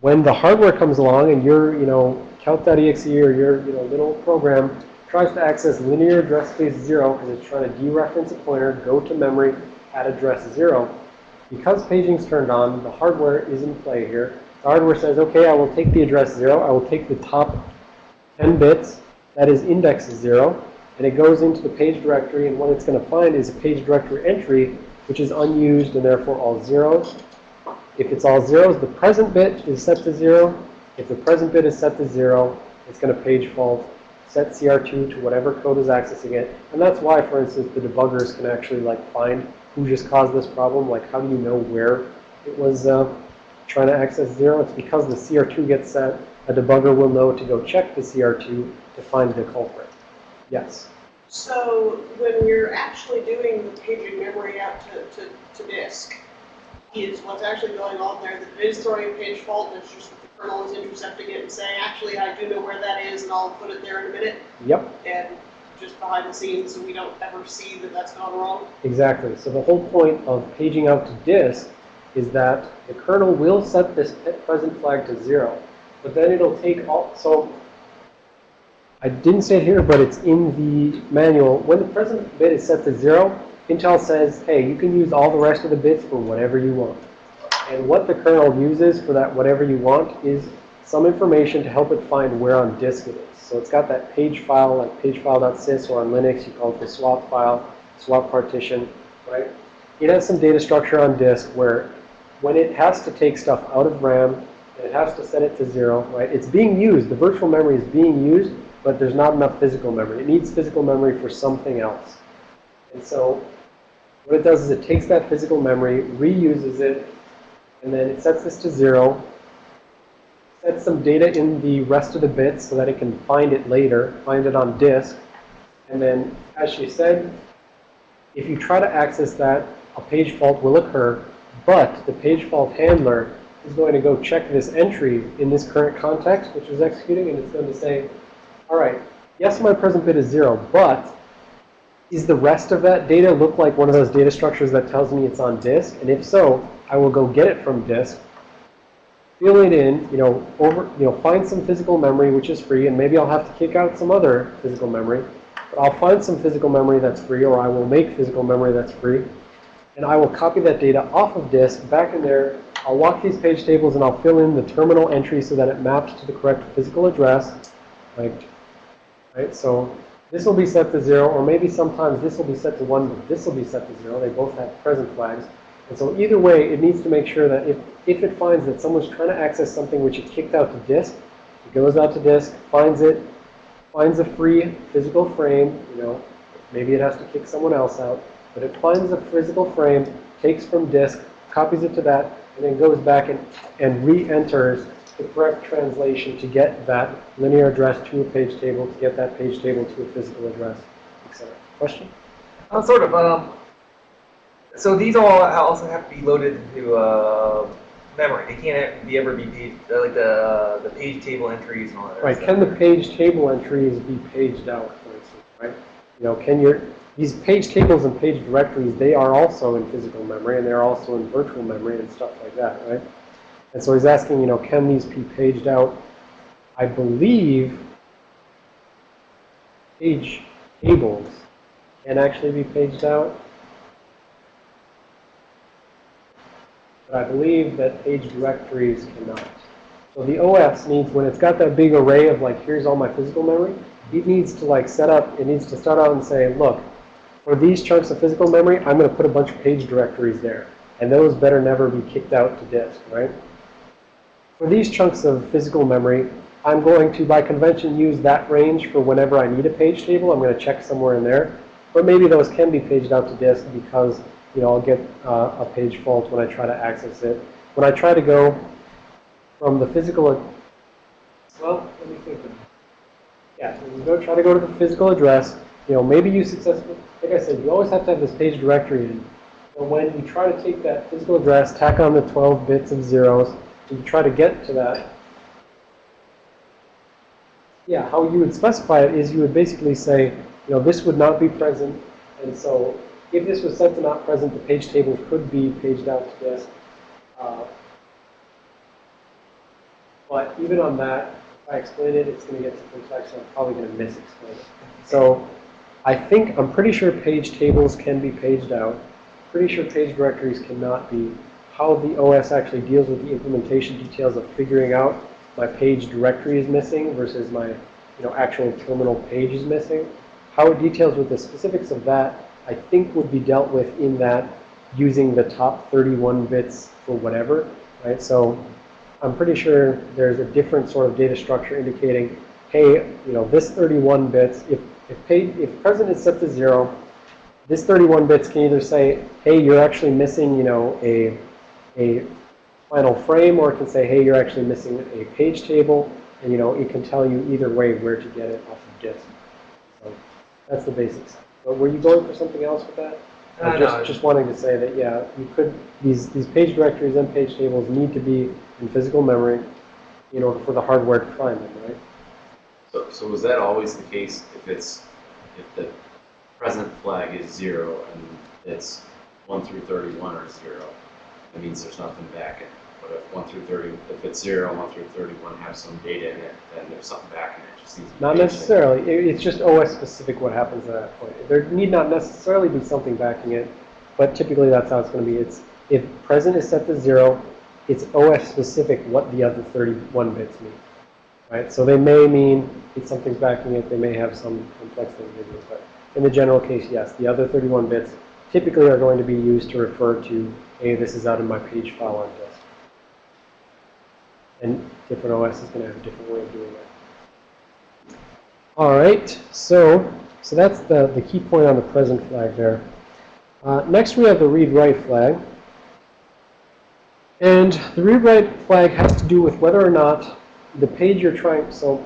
when the hardware comes along and your, you know, calc.exe or your, you know, little program tries to access linear address space 0 because it's trying to dereference a pointer, go to memory at address 0, because paging's turned on, the hardware is in play here. The hardware says, okay, I will take the address 0, I will take the top 10 bits, that is index 0, and it goes into the page directory, and what it's going to find is a page directory entry, which is unused and therefore all zeros. If it's all zeros, the present bit is set to 0. If the present bit is set to 0, it's going to page fault, set CR2 to whatever code is accessing it. And that's why, for instance, the debuggers can actually like find who just caused this problem. Like, how do you know where it was uh, trying to access 0? It's because the CR2 gets set. A debugger will know to go check the CR2 to find the culprit. Yes? So when you're actually doing the paging memory out to, to, to disk, is what's actually going on there that it is throwing a page fault, it's just that the kernel is intercepting it and saying, actually, I do know where that is, and I'll put it there in a minute, Yep. and just behind the scenes, so we don't ever see that that's gone wrong. Exactly. So the whole point of paging out to disk is that the kernel will set this present flag to zero, but then it'll take all, so I didn't say it here, but it's in the manual. When the present bit is set to zero, Intel says, hey, you can use all the rest of the bits for whatever you want. And what the kernel uses for that whatever you want is some information to help it find where on disk it is. So it's got that page file, like pagefile.sys, or on Linux, you call it the swap file, swap partition, right? It has some data structure on disk where when it has to take stuff out of RAM, and it has to set it to zero, right? It's being used, the virtual memory is being used, but there's not enough physical memory. It needs physical memory for something else. And so what it does is it takes that physical memory, reuses it, and then it sets this to zero, sets some data in the rest of the bits so that it can find it later, find it on disk. And then, as she said, if you try to access that, a page fault will occur, but the page fault handler is going to go check this entry in this current context, which is executing, and it's going to say, all right, yes, my present bit is zero, but is the rest of that data look like one of those data structures that tells me it's on disk? And if so, I will go get it from disk, fill it in, you know, over, you know, find some physical memory which is free, and maybe I'll have to kick out some other physical memory. But I'll find some physical memory that's free, or I will make physical memory that's free, and I will copy that data off of disk back in there. I'll walk these page tables and I'll fill in the terminal entry so that it maps to the correct physical address. Right? So this will be set to zero, or maybe sometimes this will be set to one, but this will be set to zero. They both have present flags. And so either way, it needs to make sure that if, if it finds that someone's trying to access something which it kicked out to disk, it goes out to disk, finds it, finds a free physical frame, you know, maybe it has to kick someone else out, but it finds a physical frame, takes from disk, copies it to that, and then goes back and, and re-enters the correct translation to get that linear address to a page table, to get that page table to a physical address, etc. Question? Uh, sort of. Um, so these all also have to be loaded into uh, memory. They can't be ever be page, like the the page table entries and all that. Right, can the page table entries be paged out, for instance, right? You know, can your, these page tables and page directories, they are also in physical memory and they're also in virtual memory and stuff like that, right? And so he's asking, you know, can these be paged out? I believe page tables can actually be paged out. But I believe that page directories cannot. So the OS needs, when it's got that big array of like, here's all my physical memory, it needs to like set up, it needs to start out and say, look, for these chunks of physical memory, I'm going to put a bunch of page directories there. And those better never be kicked out to disk, right? For these chunks of physical memory, I'm going to, by convention, use that range for whenever I need a page table. I'm going to check somewhere in there. But maybe those can be paged out to disk because, you know, I'll get uh, a page fault when I try to access it. When I try to go from the physical, well, let me think. Yeah, so go try to go to the physical address. You know, maybe you successfully, like I said, you always have to have this page directory in. But when you try to take that physical address, tack on the 12 bits of zeros, and you try to get to that, yeah, how you would specify it is you would basically say, you know, this would not be present, and so if this was set to not present, the page table could be paged out to disk. Uh, but even on that, if I explain it, it's going to get too complex, so I'm probably going to misexplain it. So I think, I'm pretty sure page tables can be paged out. Pretty sure page directories cannot be. How the OS actually deals with the implementation details of figuring out my page directory is missing versus my, you know, actual terminal page is missing. How it details with the specifics of that, I think would be dealt with in that using the top 31 bits for whatever, right? So I'm pretty sure there's a different sort of data structure indicating, hey, you know, this 31 bits, if, if, page, if present is set to zero, this 31 bits can either say, hey, you're actually missing, you know, a, a final frame, or it can say, hey, you're actually missing a page table, and, you know, it can tell you either way where to get it off of disk. So that's the basics. But were you going for something else with that? Uh, I'm no, just, just wanting to say that, yeah, you could, these, these page directories and page tables need to be in physical memory in order for the hardware to find them, right? So, so was that always the case if it's, if the present flag is zero and it's one through thirty-one are zero, that means there's nothing back in it. But if one through thirty, if it's zero, one through thirty-one have some data in it, then there's something back in it, just needs. Not necessarily. It- It's just OS specific what happens at that point. There need not necessarily be something backing it, but typically that's how it's going to be. It's if present is set to zero, it's OS specific what the other 31 bits mean, right? So they may mean it's something's backing it. They may have some complex thing to do, but in the general case, yes, the other 31 bits typically are going to be used to refer to, hey, this is out of my page file on disk. And different OS is going to have a different way of doing that. All right, so so that's the, the key point on the present flag there. Uh, next, we have the read-write flag. And the read-write flag has to do with whether or not the page you're trying, so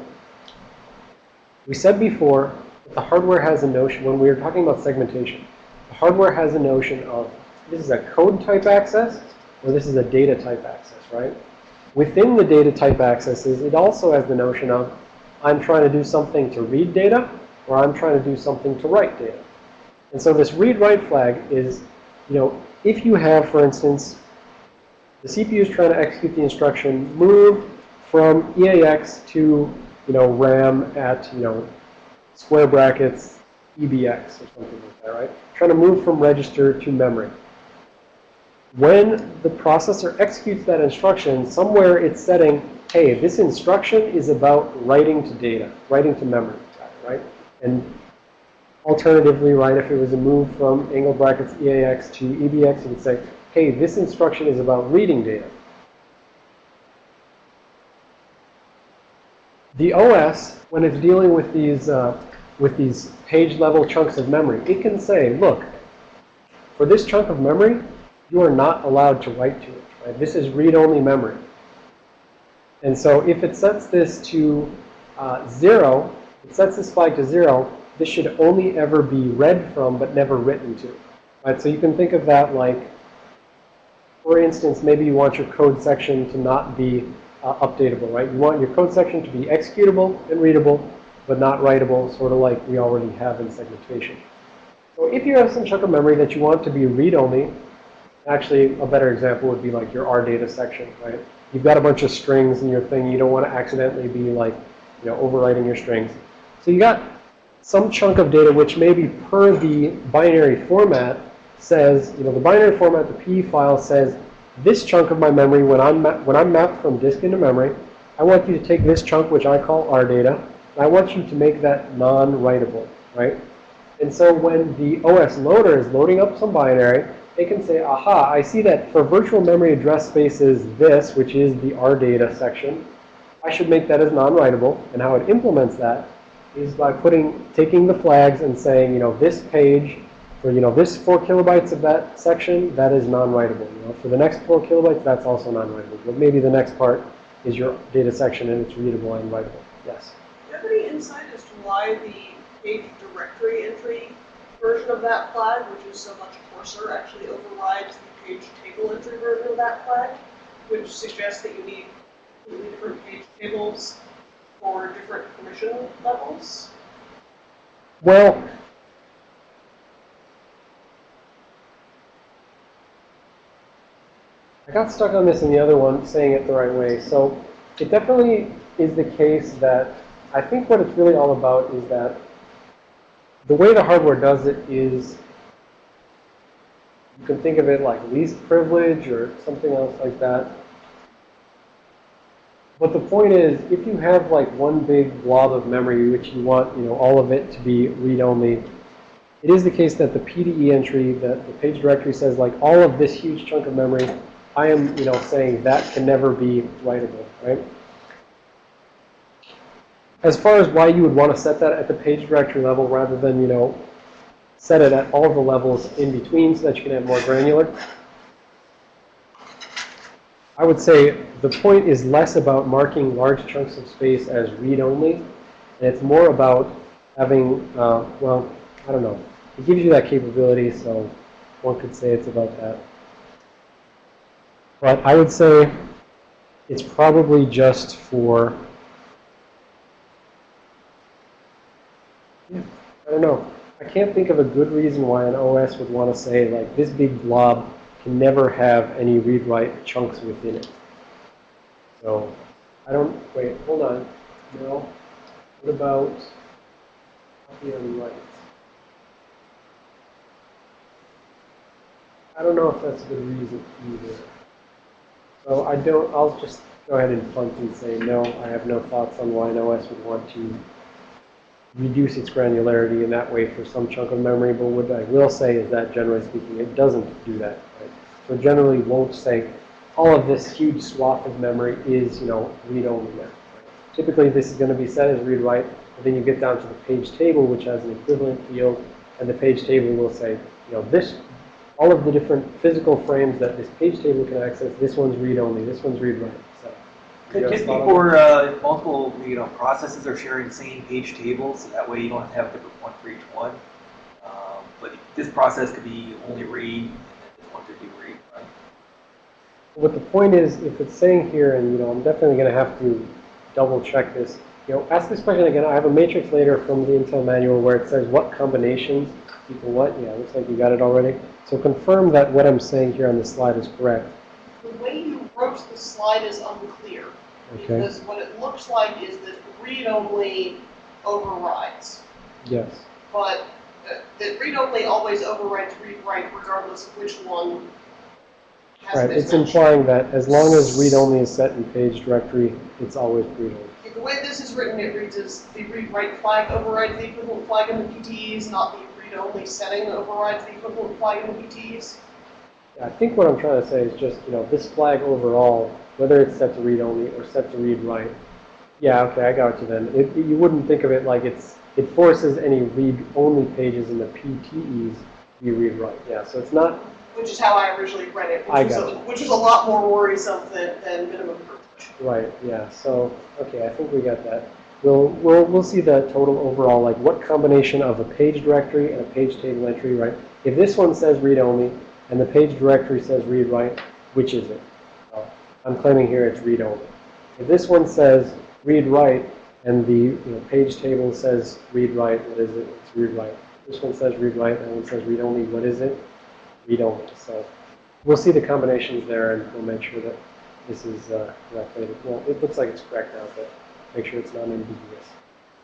we said before that the hardware has a notion, when we were talking about segmentation, the hardware has a notion of this is a code type access or this is a data type access, right? Within the data type accesses, it also has the notion of I'm trying to do something to read data or I'm trying to do something to write data. And so this read-write flag is, you know, if you have, for instance, the CPU is trying to execute the instruction move from EAX to, you know, RAM at, you know, square brackets EBX or something like that, right? Trying to move from register to memory. When the processor executes that instruction, somewhere it's setting, hey, this instruction is about writing to data, writing to memory, right? And alternatively, right, if it was a move from angle brackets EAX to EBX, it would say, hey, this instruction is about reading data. The OS, when it's dealing with these, uh, with these page level chunks of memory, it can say, look, for this chunk of memory, you are not allowed to write to it. Right? This is read-only memory. And so if it sets this to uh, zero, it sets this flag to zero, this should only ever be read from but never written to. Right? So you can think of that like, for instance, maybe you want your code section to not be uh, updatable, right? You want your code section to be executable and readable, but not writable, sort of like we already have in segmentation. So if you have some chunk of memory that you want to be read-only, actually a better example would be like your R data section, right? You've got a bunch of strings in your thing. You don't want to accidentally be like, you know, overwriting your strings. So you got some chunk of data which maybe per the binary format says, you know, the binary format, the PE file says, this chunk of my memory, when I'm, when I'm mapped from disk into memory, I want you to take this chunk, which I call R data, and I want you to make that non-writable, right? And so when the OS loader is loading up some binary, it can say, aha, I see that for virtual memory address space is this, which is the R data section. I should make that as non-writable. And how it implements that is by putting, taking the flags and saying, you know, this page, for, you know, this four kilobytes of that section, that is non-writable. You know, for the next four kilobytes, that's also non-writable. But maybe the next part is your data section and it's readable and writable. Yes? Do you have any insight as to why the page directory entry version of that flag, which is so much coarser, actually overrides the page table entry version of that flag, which suggests that you need completely different page tables for different permission levels? Well, got stuck on this in the other one, saying it the right way. So it definitely is the case that I think what it's really all about is that the way the hardware does it is you can think of it like least privilege or something else like that. But the point is, if you have like one big blob of memory which you want, you know, all of it to be read-only, it is the case that the PDE entry, that the page directory says like all of this huge chunk of memory, I am, you know, saying that can never be writable, right? As far as why you would want to set that at the page directory level rather than, you know, set it at all the levels in between so that you can have more granular. I would say the point is less about marking large chunks of space as read-only, and it's more about having, uh, well, I don't know. It gives you that capability, so one could say it's about that. But I would say it's probably just for, yeah, I don't know. I can't think of a good reason why an OS would want to say, like, this big blob can never have any read-write chunks within it. So, I don't, wait, hold on. No. What about copy on write? I don't know if that's a good reason either. So I don't, I'll just go ahead and punt and say, no, I have no thoughts on why an OS would want to reduce its granularity in that way for some chunk of memory, but what I will say is that generally speaking, it doesn't do that. Right? So generally won't say all of this huge swath of memory is, you know, read-only now. Right? Typically, this is going to be set as read-write, but then you get down to the page table, which has an equivalent field, and the page table will say, you know, this, all of the different physical frames that this page table can access, this one's read-only, this one's read-write. So, you guys Just thought of before uh, multiple, you know, processes are sharing the same page table, so that way you don't have to have a different one for each one. Um, but this process could be only read, and this one could be read, right? What the point is, if it's saying here, and you know, I'm definitely going to have to double check this. You know, ask this question again. I have a matrix later from the Intel manual where it says what combinations equal what. Yeah, looks like you got it already. So confirm that what I'm saying here on the slide is correct. The way you wrote the slide is unclear. Okay. Because what it looks like is that read-only overrides. Yes. But uh, that read-only always overrides read-write regardless of which one Right. It's implying that as long as read-only is set in page directory, it's always read-only. The way this is written, it reads as the read-write flag overrides the equivalent flag in the PTEs, not the read-only setting overrides the equivalent flag in the PTEs. I think what I'm trying to say is just, you know, this flag overall, whether it's set to read only or set to read write. Yeah, okay, I got you then. It, you wouldn't think of it like it's, it forces any read only pages in the PTEs to be read write. Yeah, so it's not, Which is how I originally read it, I which was, got a, which was a lot more worrisome than, than minimum privilege. right, yeah, so, okay, I think we got that. We'll, we'll, we'll see the total overall, like what combination of a page directory and a page table entry, right? If this one says read only and the page directory says read write, which is it? I'm claiming here it's read only. If this one says read write and the you know, page table says read write, what is it? It's read write. This one says read write, that one says read only, what is it? Read only. So we'll see the combinations there and we'll make sure that this is uh, correctly. Well, it looks like it's correct now, but make sure it's not ambiguous.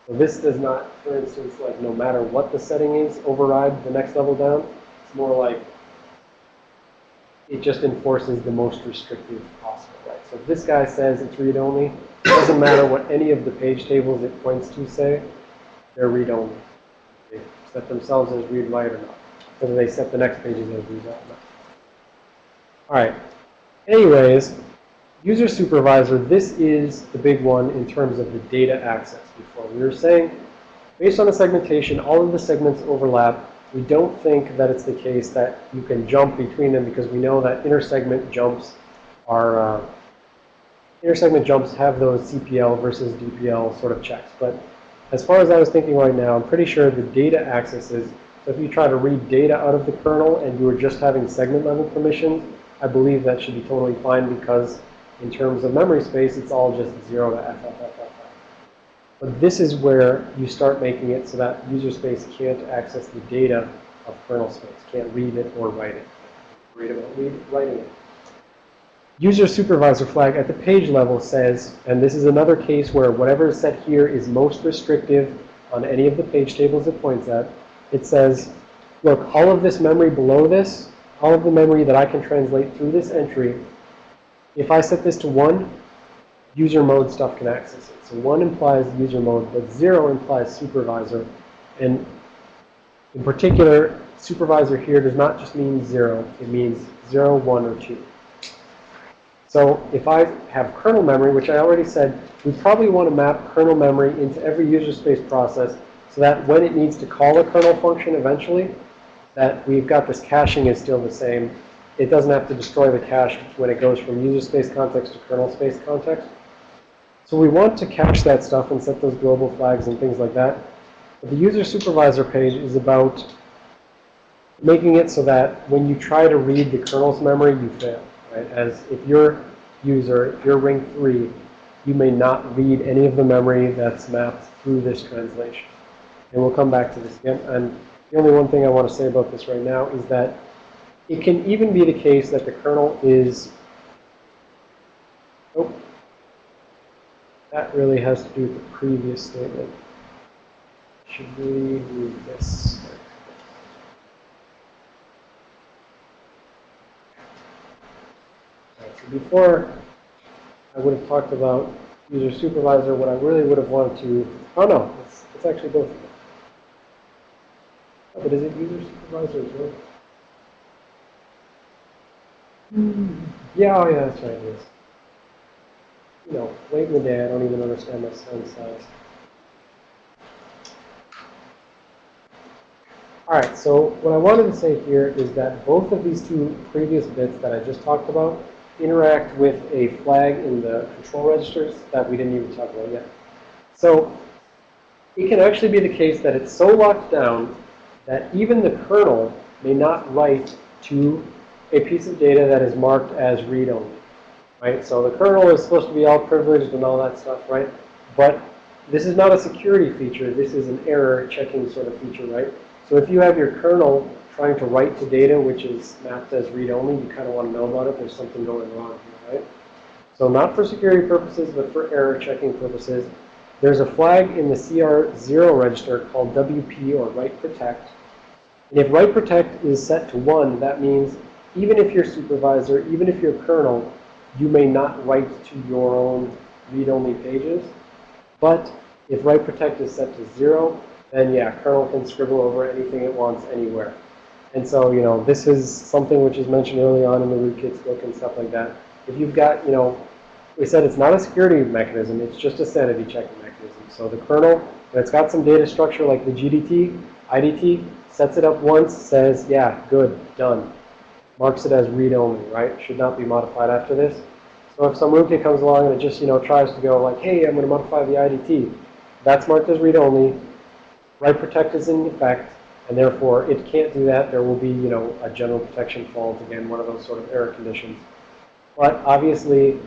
So this does not, for instance, like no matter what the setting is, override the next level down. It's more like it just enforces the most restrictive possible, right? So if this guy says it's read-only, it doesn't matter what any of the page tables it points to say, they're read-only. They set themselves as read-write or not. Whether they set the next pages as read-write or not. All right. Anyways, user supervisor, this is the big one in terms of the data access before. We were saying, based on the segmentation, all of the segments overlap. We don't think that it's the case that you can jump between them because we know that intersegment jumps are, uh, intersegment jumps have those CPL versus DPL sort of checks. But as far as I was thinking right now, I'm pretty sure the data accesses, so if you try to read data out of the kernel and you were just having segment level permissions, I believe that should be totally fine because in terms of memory space, it's all just 0 to FFFFF. But this is where you start making it so that user space can't access the data of kernel space, can't read it or write it. Read about read, writing it. User supervisor flag at the page level says, and this is another case where whatever is set here is most restrictive on any of the page tables it points at. It says, look, all of this memory below this, all of the memory that I can translate through this entry, if I set this to 1, user mode stuff can access it. So 1 implies user mode, but 0 implies supervisor. And in particular, supervisor here does not just mean 0. It means 0, 1, or 2. So if I have kernel memory, which I already said, we probably want to map kernel memory into every user space process so that when it needs to call a kernel function eventually, that we've got this caching is still the same. It doesn't have to destroy the cache when it goes from user space context to kernel space context. So we want to cache that stuff and set those global flags and things like that. But the user supervisor page is about making it so that when you try to read the kernel's memory, you fail. Right? As if your user, if you're ring 3, you may not read any of the memory that's mapped through this translation. And we'll come back to this again. And the only one thing I want to say about this right now is that it can even be the case that the kernel is, oh, that really has to do with the previous statement. Should we read this? So before I would have talked about user supervisor, what I really would have wanted to, oh no, it's, it's actually both of them. Oh, but is it user supervisor as well? Yeah, oh yeah, that's right, it is. You know, late in the day, I don't even understand my son's size. All right, so what I wanted to say here is that both of these two previous bits that I just talked about interact with a flag in the control registers that we didn't even talk about yet. So it can actually be the case that it's so locked down that even the kernel may not write to a piece of data that is marked as read-only, right? So the kernel is supposed to be all privileged and all that stuff, right? But this is not a security feature. This is an error checking sort of feature, right? So if you have your kernel trying to write to data which is mapped as read-only, you kind of want to know about it. There's something going wrong here, right? So not for security purposes, but for error checking purposes. There's a flag in the CR0 register called WP or write protect. And if write protect is set to 1, that means even if you're supervisor, even if you're kernel, you may not write to your own read-only pages. But if write protect is set to 0, then yeah, kernel can scribble over anything it wants anywhere. And so, you know, this is something which is mentioned early on in the rootkits book and stuff like that. If you've got, you know, we said it's not a security mechanism, it's just a sanity checking mechanism. So the kernel, when it's got some data structure like the GDT, IDT, sets it up once, says, yeah, good, done. Marks it as read-only, right? Should not be modified after this. So if some rootkit comes along and it just, you know, tries to go like, hey, I'm going to modify the IDT, that's marked as read-only. Write protect is in effect, and therefore it can't do that. There will be, you know, a general protection fault, again, one of those sort of error conditions. But obviously,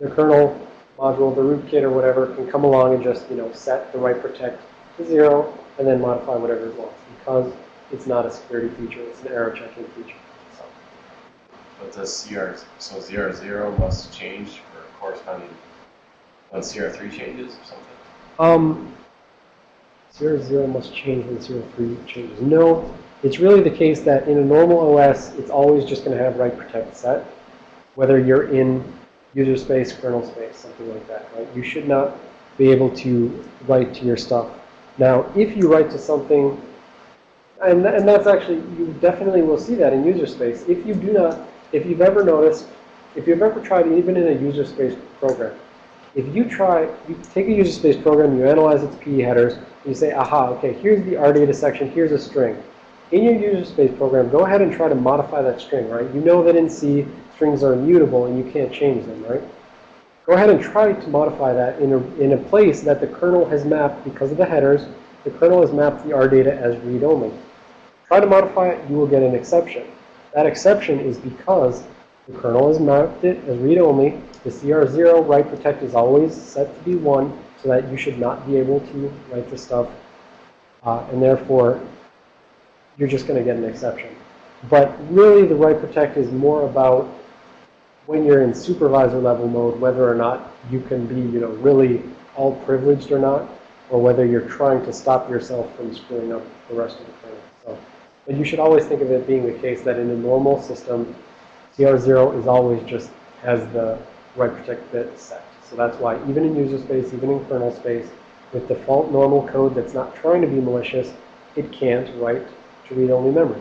the kernel module, the rootkit or whatever, can come along and just, you know, set the write protect to zero and then modify whatever it wants because it's not a security feature, it's an error checking feature. So, But does CR, so CR zero must change for corresponding, when CR three changes or something? um, zero zero must change when zero three changes. No, it's really the case that in a normal OS, it's always just going to have write protect set, whether you're in user space, kernel space, something like that, right? You should not be able to write to your stuff. Now, if you write to something, and, and that's actually, you definitely will see that in user space. If you do not, if you've ever noticed, if you've ever tried, even in a user space program, if you try, you take a user space program, you analyze its PE headers, and you say, aha, okay, here's the RData section, here's a string. In your user space program, go ahead and try to modify that string, right? You know that in C, strings are immutable and you can't change them, right? Go ahead and try to modify that in a, in a place that the kernel has mapped, because of the headers, the kernel has mapped the RData as read-only. Try to modify it, you will get an exception. That exception is because the kernel has mapped it as read-only. The CR0 write protect is always set to be 1, so that you should not be able to write the stuff. Uh, and therefore, you're just going to get an exception. But really, the write protect is more about when you're in supervisor level mode, whether or not you can be, you know, really all privileged or not, or whether you're trying to stop yourself from screwing up the rest of the but you should always think of it being the case that in a normal system, CR0 is always just has the write protect bit set. So that's why even in user space, even in kernel space, with default normal code that's not trying to be malicious, it can't write to read-only memory.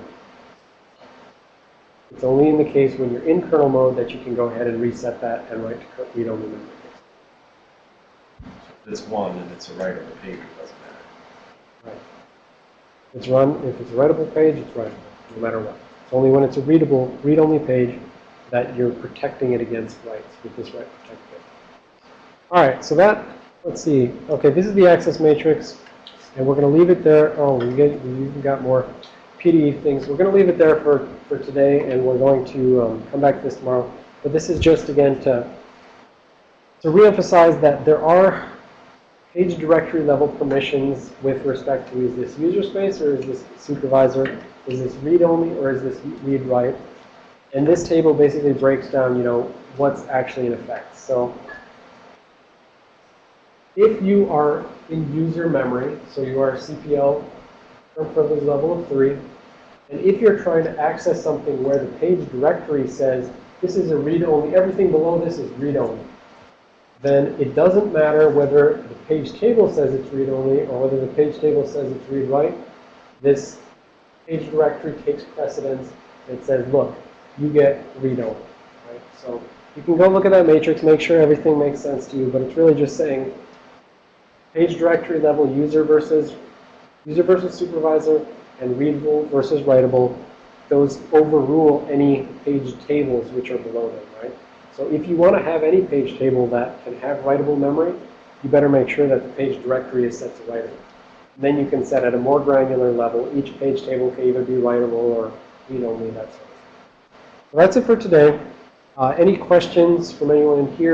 It's only in the case when you're in kernel mode that you can go ahead and reset that and write to read-only memory. It's one and it's a write on the page, it doesn't matter. Right. It's run, if it's a writable page, it's writable, no matter what. It's only when it's a readable, read-only page that you're protecting it against writes with this write protect. All right, so that, let's see. Okay, this is the access matrix, and we're going to leave it there. Oh, we get, we even got more PDE things. We're going to leave it there for, for today, and we're going to um, come back to this tomorrow. But this is just, again, to, to reemphasize that there are page directory level permissions with respect to is this user space or is this supervisor? Is this read only or is this read write? And this table basically breaks down, you know, what's actually in effect. So if you are in user memory, so you are CPL or privilege level of 3, and if you're trying to access something where the page directory says this is a read-only, everything below this is read-only, then it doesn't matter whether the page table says it's read-only or whether the page table says it's read-write. This page directory takes precedence and says, look, you get read-only. Right? So you can go look at that matrix, make sure everything makes sense to you, but it's really just saying page directory level user versus user versus supervisor and readable versus writable. Those overrule any page tables which are below them, right? So if you want to have any page table that can have writable memory, you better make sure that the page directory is set to writable. Then you can set at a more granular level, each page table can either be writable or read-only, that sort of thing. That's it for today. Uh, any questions from anyone in here?